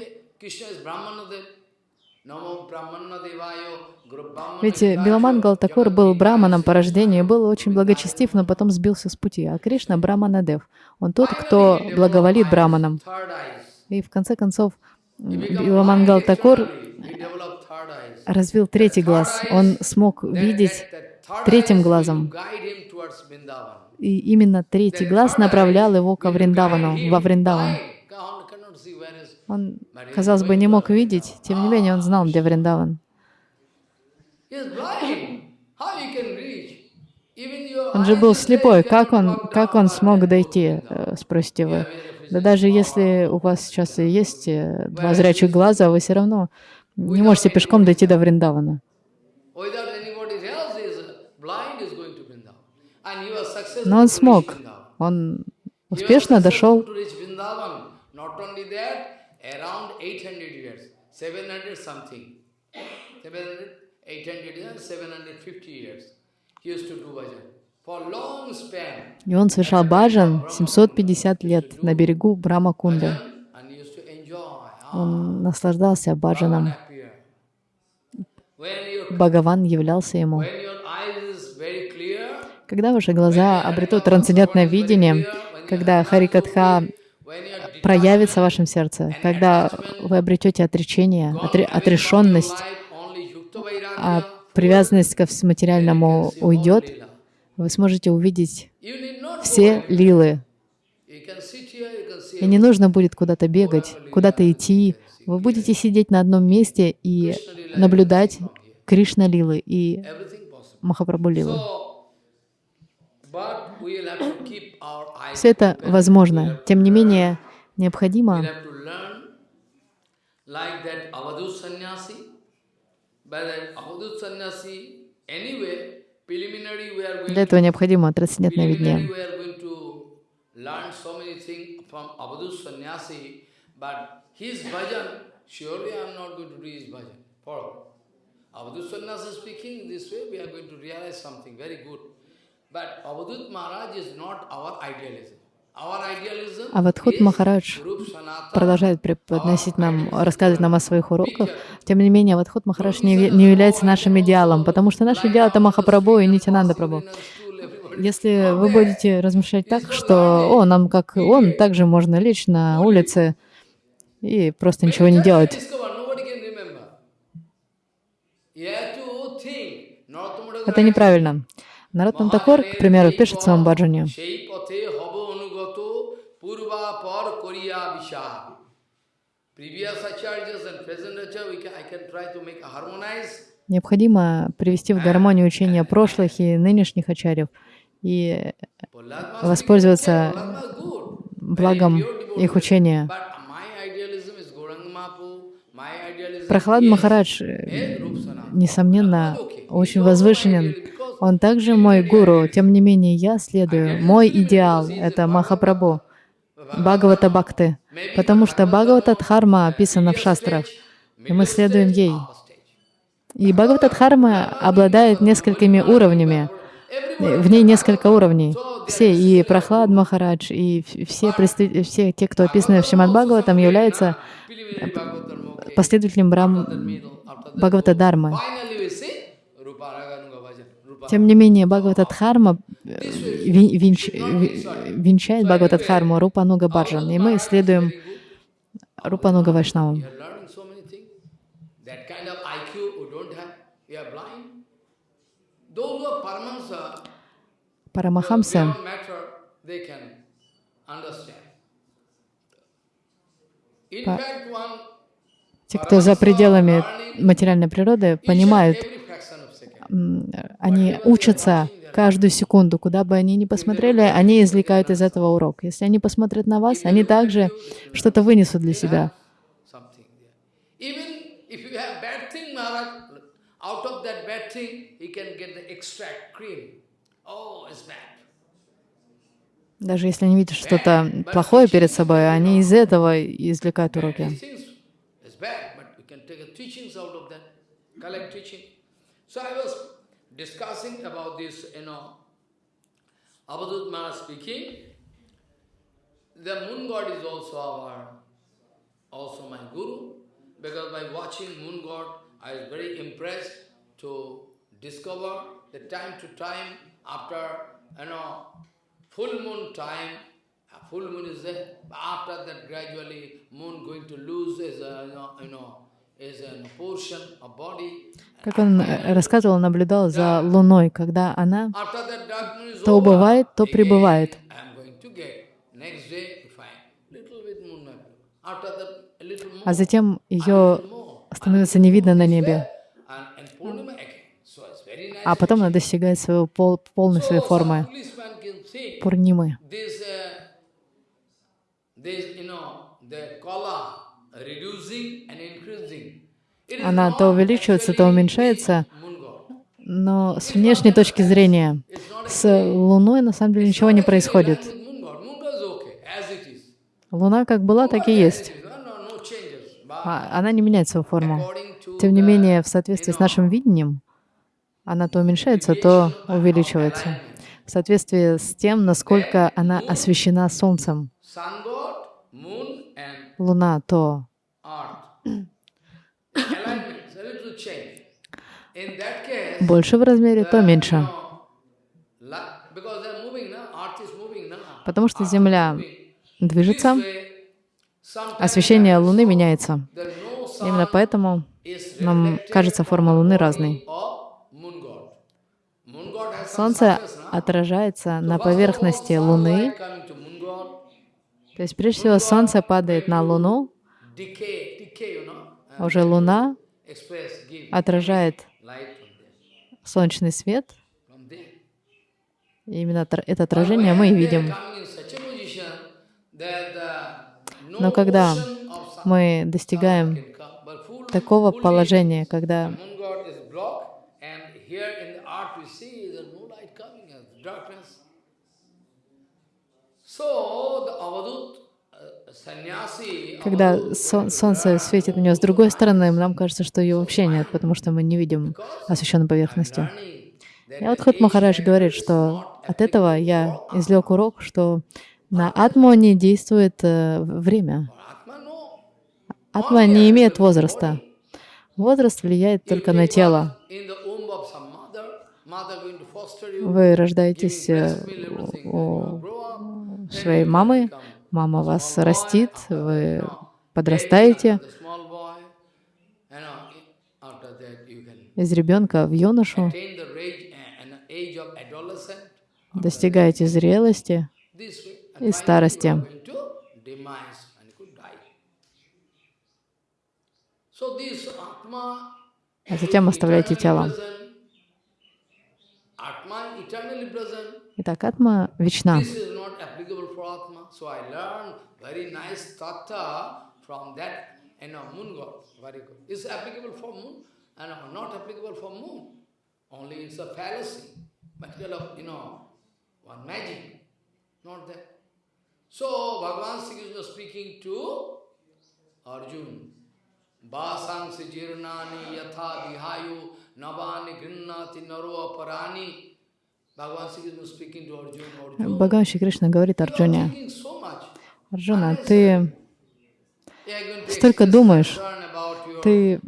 Ведь Биламан Галтакур был браманом по рождению был очень благочестив, но потом сбился с пути. А Кришна — браманадев. Он тот, кто благоволит браманам. И в конце концов Биламан Галтакур развил третий глаз. Он смог видеть третьим глазом. И именно третий глаз направлял его ко Вриндавану, во Вриндаван. Он, казалось бы, не мог видеть, тем не менее он знал, где Вриндаван. He is blind. How he can reach? Even your Он же был слепой. Как он, как он смог дойти, э, спросите вы. Да даже если у вас сейчас и есть э, два зрячих глаза, вы все равно не можете пешком дойти до Вриндавана. Но он смог. Он успешно дошел. around 800 years, 700 something. 700, 800 years, 750 years. He used to do bhajan. For long span. И он совершал баджан 750 лет на берегу Брахма-кунды. To enjoy. Он наслаждался баджаном. Бхагаван являлся ему. Когда ваши глаза обретут трансцендентное видение, когда Харикатха проявится в вашем сердце, когда вы обретете отречение, отре- отрешенность, life only yukta vairagya, а привязанность ко материальному уйдет, вы сможете увидеть все лилы. И не нужно будет куда-то бегать, куда-то идти. Вы будете сидеть на одном месте и наблюдать Кришна Лилы и. Махапрабху Лилы. Все это возможно. Тем не менее, необходимо для этого необходимо трансцендентное видение. Avadut sannyasi speaking this way, we are going to realize something very good. But Avadut Maharaj is not our idealism. Idealism Авадхут is Махарадж продолжает преподносить нам, рассказывать нам о своих уроках. Тем не менее, Авадхут Махарадж не, не является нашим идеалом, потому что наш идеал — это Махапрабху и Нитянанда Прабху. Если вы будете размышлять так, что «О, нам как он, также можно лечь на улице и просто ничего не делать», это неправильно. Наротам Такор, к примеру, пишет в своем баджане, Purva par koriya visha. Previous acharyas and present acharya, I can try to make a harmonized Необходимо привести в гармонию учения прошлых и нынешних ачарьев и воспользоваться благом их учения. Прохлад Махарадж, несомненно, очень возвышенен. Он также мой гуру, тем не менее я следую. Мой идеал — это Махапрабху. Бхагавата Бхакты, потому что Бхагавата Дхарма описана в шастрах, и мы следуем ей. И Бхагавата Дхарма обладает несколькими уровнями. В ней несколько уровней. Все, и Прохлад Махарадж, и все, все те, кто описаны в Шримад Бхагаватам, являются последователем Брам... Бхагавата Дharma. Тем не менее, Бхагаватадхарма э, венч- ви- венчает Бхагаватадхарму Рупануга Баджан, и мы следуем Рупануга Вайшнавам. You are learning so many things. That kind of IQ we don't have. We are blind. Those who are Paramahansa, Парамахамсы, beyond matter, they can understand. In Па- fact, one те, кто за пределами материальной природы, понимают, они учатся каждую секунду, куда бы они ни посмотрели, они извлекают из этого урок. Если они посмотрят на вас, они также что-то вынесут для себя. Oh. Даже если они видят что-то плохое перед собой, они из этого извлекают уроки. Collect teaching. So I was discussing about this, you know, Abadut Maharaj speaking. The moon god is also our, also my guru, because by watching moon god, I was very impressed to discover the time to time after, you know, full moon time, full moon is there, after that gradually moon going to lose as a, uh, you know, you know Как он э, рассказывал, наблюдал за Луной, когда она то убывает, то прибывает. А затем ее становится не видно на небе, а потом она достигает своего пол- полной своей формы Пурнимы. this, uh, this, you know, the color reducing Она то увеличивается, то уменьшается, но с внешней точки зрения с Луной на самом деле ничего не происходит. Луна как была, так и есть. А- Она не меняет свою форму. Тем не менее, в соответствии с нашим видением, она то уменьшается, то увеличивается. В соответствии с тем, насколько она освещена Солнцем. Луна то earth. Alignment, a little change. In that case, больше в размере, то меньше. Потому что Земля движется, освещение Луны меняется. Именно поэтому нам кажется форма Луны разной. Солнце отражается на поверхности Луны. То есть, прежде всего, Солнце падает на Луну, а уже Луна отражает солнечный свет. И именно это отражение мы и видим. Но когда мы достигаем такого положения, когда. So the Avadut uh, когда Avadut, со- солнце светит на нее с другой стороны, нам кажется, что ее вообще нет, потому что мы не видим освещенной поверхности. И вот Худ Махарадж говорит, что от этого я извлек урок, что на атму не действует э, время. Атма не имеет возраста. Возраст влияет только на тело. Вы рождаетесь э, у своей мамы, мама вас растит, вы подрастаете, из ребенка в юношу, достигаете зрелости, И старости. а затем оставляете тело. Итак, атма вечна. So I learned very nice tattva from that, you know, moon god. Very good. It's applicable for moon and not applicable for moon. Only it's a fallacy. Material of, you know, one magic. Not that. So Bhagavan Sri Krishna speaking to Arjun. Vasangsi jirnani yatha vihayu navani grinnati naro aparani. Бхагаван Шри Кришна говорит Арджуне. Арджуна, ты Столько думаешь. Ты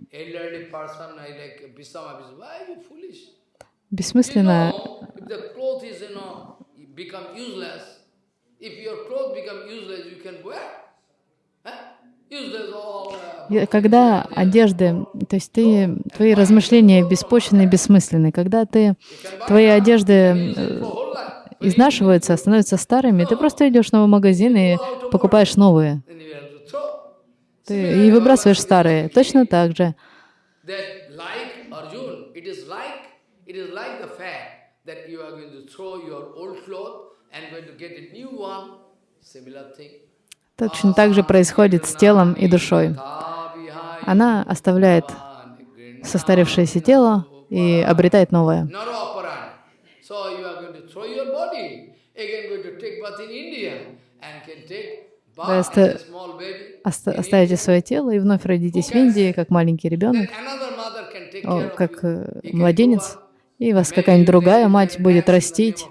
бессмысленно become useless, if your clothes become useless, you can wear. Huh? Useless all. Uh, Я- Когда одежды, то есть ты, твои размышления беспочвенны и бессмысленны, когда ты, твои одежды э, изнашиваются, становятся старыми, ты просто идешь в новый магазин и покупаешь новые. Ты и выбрасываешь старые. Точно так же. Similar thing. Точно так же происходит с телом и душой. Она оставляет состарившееся тело и обретает новое. Вы оста- оставите свое тело и вновь родитесь в Индии, как маленький ребенок, о, как э, младенец, и вас какая-нибудь другая мать будет растить.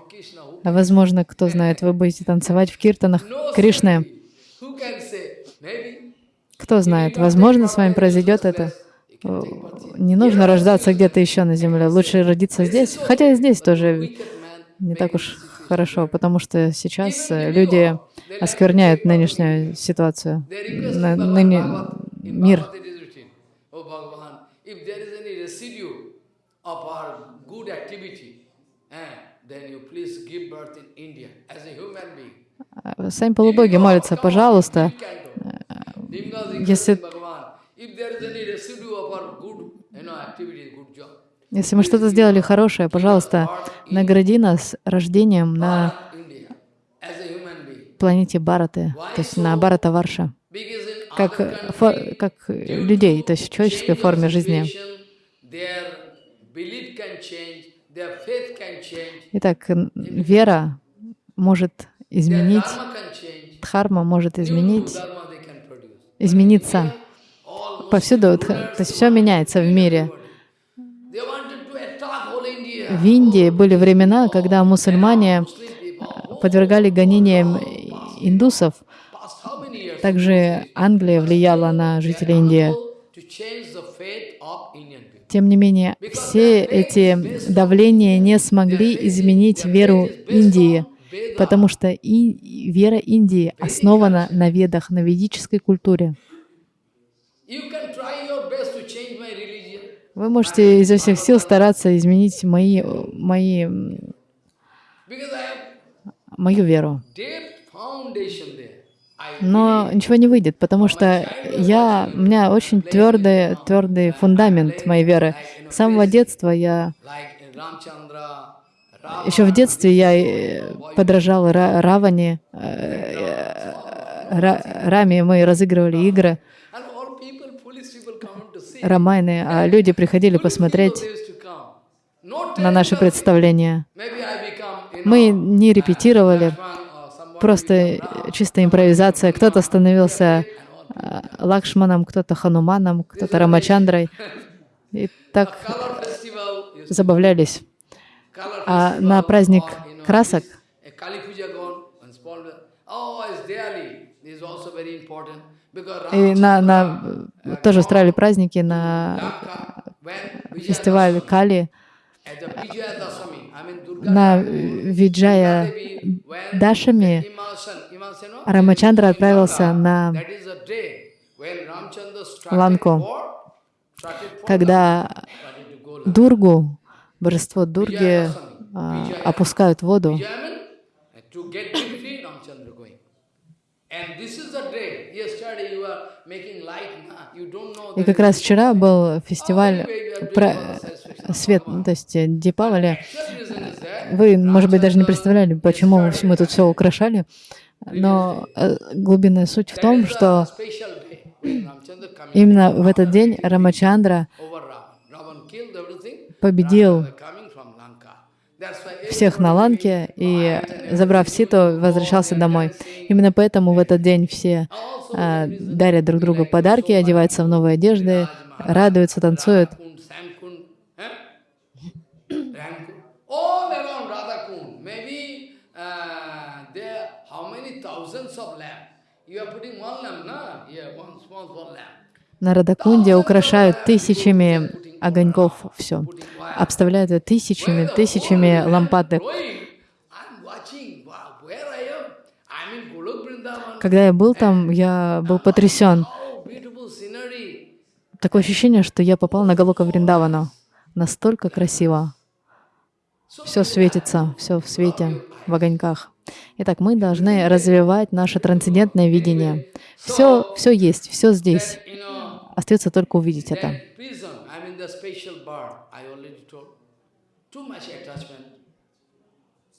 А возможно, кто знает, вы будете танцевать в киртанах Кришны. Кто знает, возможно, с вами произойдет это. Не нужно рождаться где-то еще на земле, лучше родиться здесь. Хотя и здесь тоже не так уж хорошо, потому что сейчас э, люди оскверняют нынешнюю ситуацию, ныне мир. Oh eh, then you please give birth in India as a human being. А, Сами полубоги молятся, пожалуйста, Если... если- если мы что-то сделали хорошее, пожалуйста, награди нас рождением на планете Бараты, то есть на Барата Варша, как, э, как э, людей, то есть в человеческой форме жизни. Итак, вера может изменить, дхарма может изменить, измениться. Повсюду, то есть все меняется в мире. В Индии были времена, когда мусульмане подвергали гонениям индусов. Также Англия влияла на жителей Индии. Тем не менее, все эти давления не смогли изменить веру Индии, потому что и вера Индии основана на ведах, на ведической культуре. Вы можете изо всех сил стараться изменить мои, мои, мою веру. Но ничего не выйдет, потому что я, у меня очень твердый, твердый фундамент моей веры. С самого детства я, еще в детстве я э, подражал Ра- Раване, э, Ра- Раме, мы разыгрывали игры, Рамайны, а люди приходили посмотреть на наши представления. Мы не репетировали, просто чисто импровизация. Кто-то становился э, Лакшманом, кто-то Хануманом, кто-то Рамачандрой. И так забавлялись. А на праздник красок? и на, на, тоже устраивали праздники на фестиваль Кали, на Виджая Дашами Рамачандра отправился на Ланку, когда Дургу, божество Дурги, а, опускают в воду. И как раз вчера был фестиваль про свет, ну, то есть э, Дипавали. Вы, может быть, даже не представляли, почему мы тут все украшали, но э, глубинная суть в том, что именно в этот день Рамачандра победил всех на Ланке и, забрав Ситу, возвращался домой. Именно поэтому в этот день все а, дарят друг другу подарки, одеваются в новые одежды, радуются, танцуют. На Радакунде украшают тысячами огоньков все. Обставляют тысячами, тысячами лампадок. Когда я был там, я был потрясен. Такое ощущение, что я попал на Галока Вриндавану. Настолько красиво. Все светится, все в свете, в огоньках. Итак, мы должны развивать наше трансцендентное видение. Все, все есть, все здесь. Остается только увидеть это.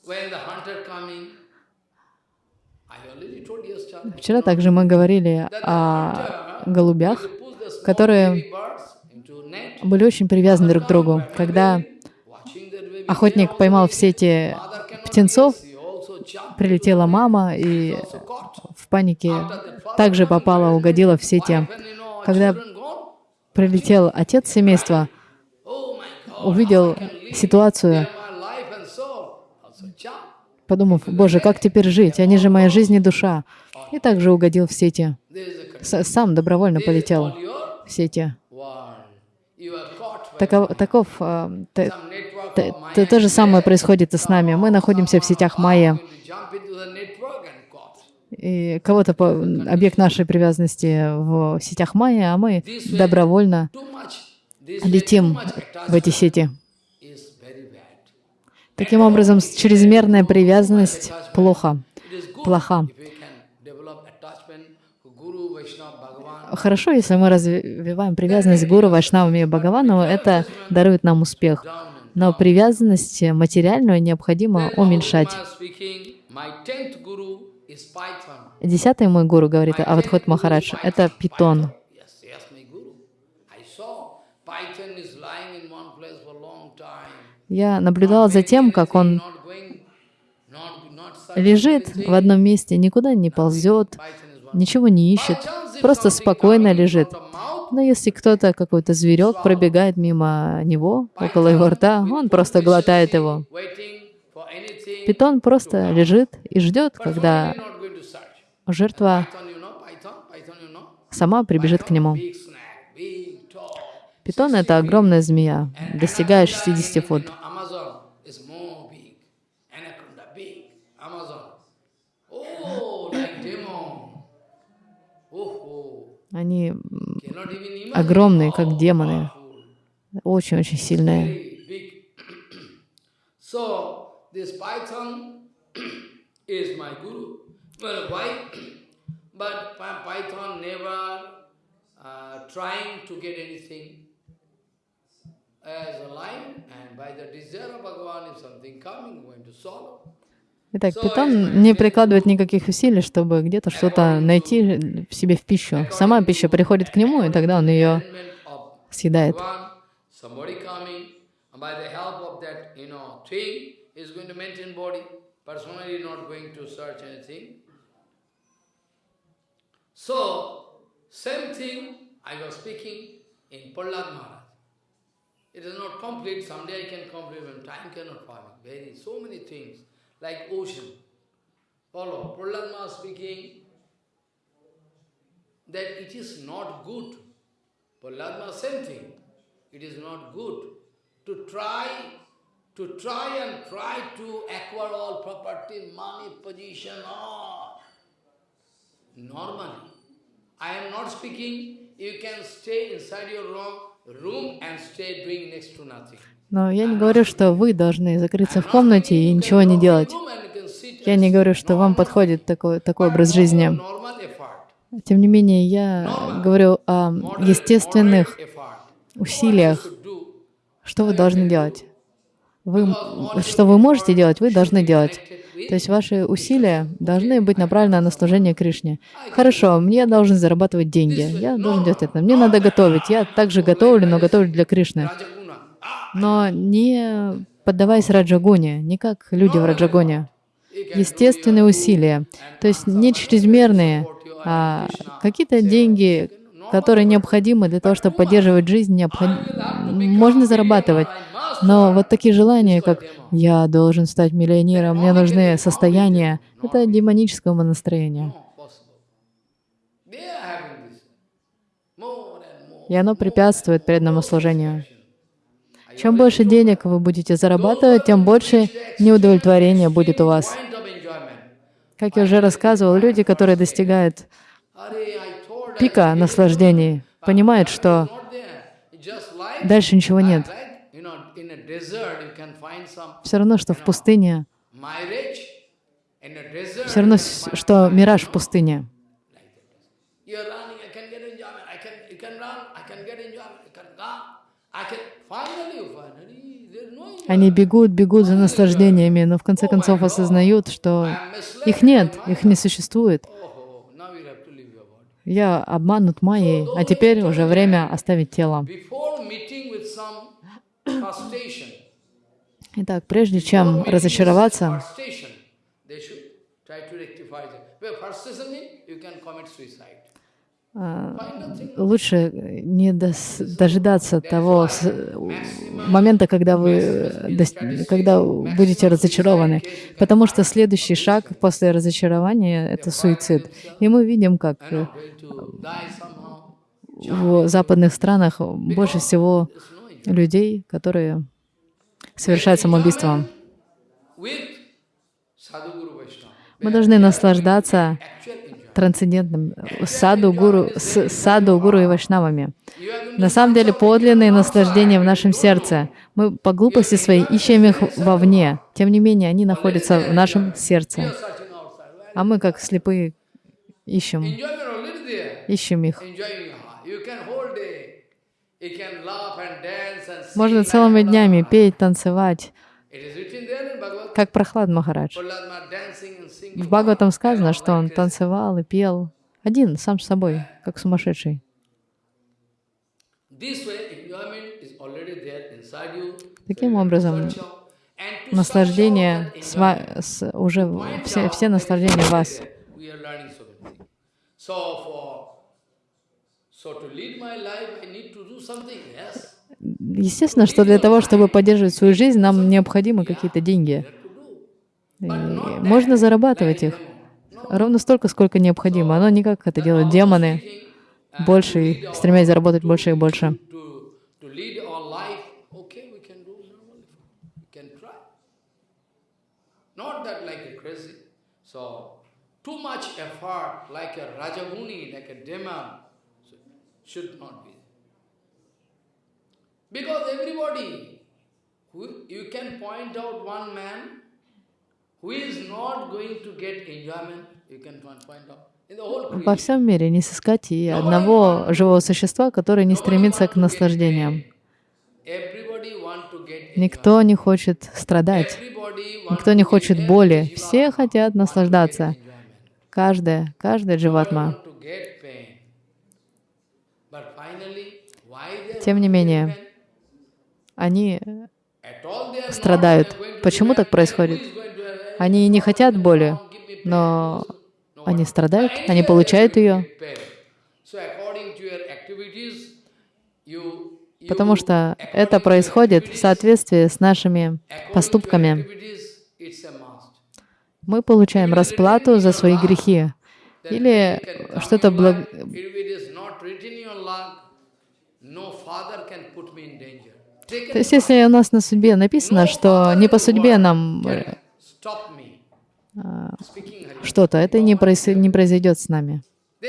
When the hunter coming, I already told yesterday, Вчера также мы говорили о голубях, the которые были очень привязаны друг к другу. Когда охотник поймал все эти птенцов, прилетела мама и в панике также попала, угодила в сети. When Когда прилетел отец семейства, увидел ситуацию, подумав, «Боже, как теперь жить? Они же моя жизнь и душа». И также угодил в сети. Сам добровольно полетел в сети. Таков, таков а, т- some network т- of т- Maya. то же самое происходит и с нами. Мы находимся в сетях Майя, Going to jump into the network and caught. И кого-то по- объект нашей привязанности в сетях Майя, а мы добровольно летим в эти сети. Таким образом, чрезмерная привязанность плохо, плоха. Хорошо, если мы развиваем привязанность к Гуру, Вайшнавам и Бхагавану, это дарует нам успех. Но привязанность материальную необходимо уменьшать. Десятый мой гуру, говорит Авадхот Махарадж, это питон. Я наблюдала за тем, как он лежит в одном месте, никуда не ползет, ничего не ищет, просто спокойно лежит. Но если кто-то, какой-то зверек пробегает мимо него, около его рта, он просто глотает его. Питон просто лежит и ждет, когда жертва сама прибежит к нему. Питон — это огромная змея, достигая 60 фут. Oh. Oh, Они огромные, как демоны, очень-очень сильные. So, this python is my guru. Well, why? but Py- python never uh, trying to get anything as a lion, and by the desire of Bhagavan, if something coming, going to swallow. Итак, питон не прикладывает никаких усилий, чтобы где-то что-то найти в себе в пищу. Сама пища приходит к нему, и тогда он ее съедает. Thing, is going to maintain body. Personally not going to search anything. So, same thing I was speaking in Prahlad Maharaj. It is not complete, someday I can complete when time cannot permit. Very, so many things, like ocean. Follow, Prahlad Maharaj speaking that it is not good. Prahlad Maharaj same thing. It is not good to try, to try and try to acquire all property, money, position, all. Normally, I am not speaking, you can stay inside your room, room and stay doing next to nothing. Но я не говорю, что вы должны закрыться в комнате и ничего не делать. Я не говорю, что вам подходит такой, такой образ жизни. Тем не менее, я говорю о естественных усилиях. Что вы должны делать? Вы, что вы можете делать, вы должны делать. То есть ваши усилия должны быть направлены на служение Кришне. Хорошо, мне должен зарабатывать деньги. Я должен делать это. Мне надо готовить. Я также готовлю, но готовлю для Кришны. Ah, Но не поддаваясь раджагоне, не как люди в раджагоне. Естественные усилия. То есть не чрезмерные, а какие-то деньги, которые необходимы для того, чтобы поддерживать жизнь, необход- можно зарабатывать. Но вот такие желания, как «я должен стать миллионером», «мне нужны состояния», это and more. И оно препятствует преданному служению. Чем больше денег вы будете зарабатывать, тем больше неудовлетворения будет у вас. Как я уже рассказывал, люди, которые достигают пика наслаждений, понимают, что дальше ничего нет. Все равно, что в пустыне, все равно, что мираж в пустыне. Они бегут, бегут за наслаждениями, но в конце концов осознают, что их нет, их не существует. Oh. Я обманут майей, а теперь уже время оставить тело. Итак, прежде чем разочароваться, а, лучше не дос- дожидаться того с- момента, когда вы, дос- когда будете разочарованы. Потому что следующий шаг после разочарования — это суицид. И мы видим, как в западных странах больше всего. Людей, которые совершают самоубийство. Мы должны наслаждаться трансцендентным саду, гуру, с саду, гуру и вайшнавами. На самом деле подлинные наслаждения в нашем сердце. Мы по глупости своей ищем их вовне. Тем не менее, они находятся в нашем сердце. А мы, как слепые, ищем, ищем их. Можно целыми днями петь, танцевать, как Прохлад Махарадж. В Бхагаватам сказано, что он танцевал и пел один, сам с собой, как сумасшедший. Таким образом, Наслаждение, с уже все, все наслаждения вас. Естественно, что для того, чтобы поддерживать свою жизнь, нам необходимы какие-то деньги. И можно зарабатывать их ровно столько, сколько необходимо. Но не как это делают демоны, больше и стремясь заработать больше и больше. So too much effort, like a Rajaguni, like a demon, should not be. Because everybody, who, you can point out one man who is not going to get enjoyment, you can point out. Во всем мире не сыскать и одного живого существа, который не стремится к наслаждениям. Никто не хочет страдать, никто не хочет боли. Все хотят наслаждаться. Каждая, каждая дживатма. want to get pain. But finally, why they Тем не менее, они страдают. Почему так происходит? Они не хотят боли, но они страдают, они получают ее, потому что это происходит в соответствии с нашими поступками. Мы получаем расплату за свои грехи. Или что-то благ... То есть если у нас на судьбе написано, что не по судьбе нам э, что-то, это не, проис- не произойдет с нами. Uh,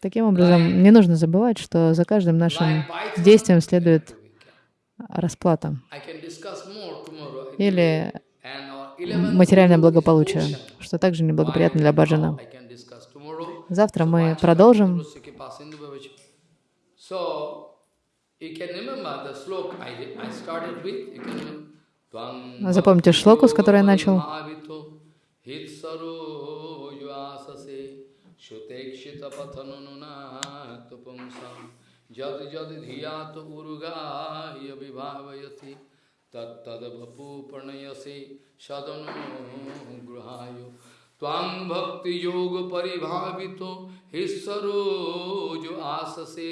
Таким образом, не нужно забывать, что за каждым нашим действием следует расплата или And uh, 11 материальное благополучие, что также неблагоприятно для баджана. Завтра мы продолжим. Запомните шлоку, с которой я начал. Bhavito hitsaro yuasase shutekshita pathanununat pumsam jad jad dhiyat urugaya vibhavayati तत्तदपु प्रणयसे सदनु गृहाय। तां भक्ति योग परिभावित हिस्सरोज आससे।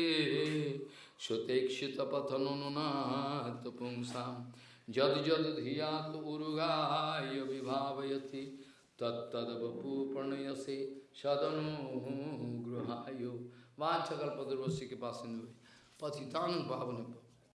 सुतेक्षित पथनुनाथ पुंसा। जद जद धिया उगाय विभावती तत्दपूपणयसे प्रणयसे सदनु गृहाय। के पास पथितान पावन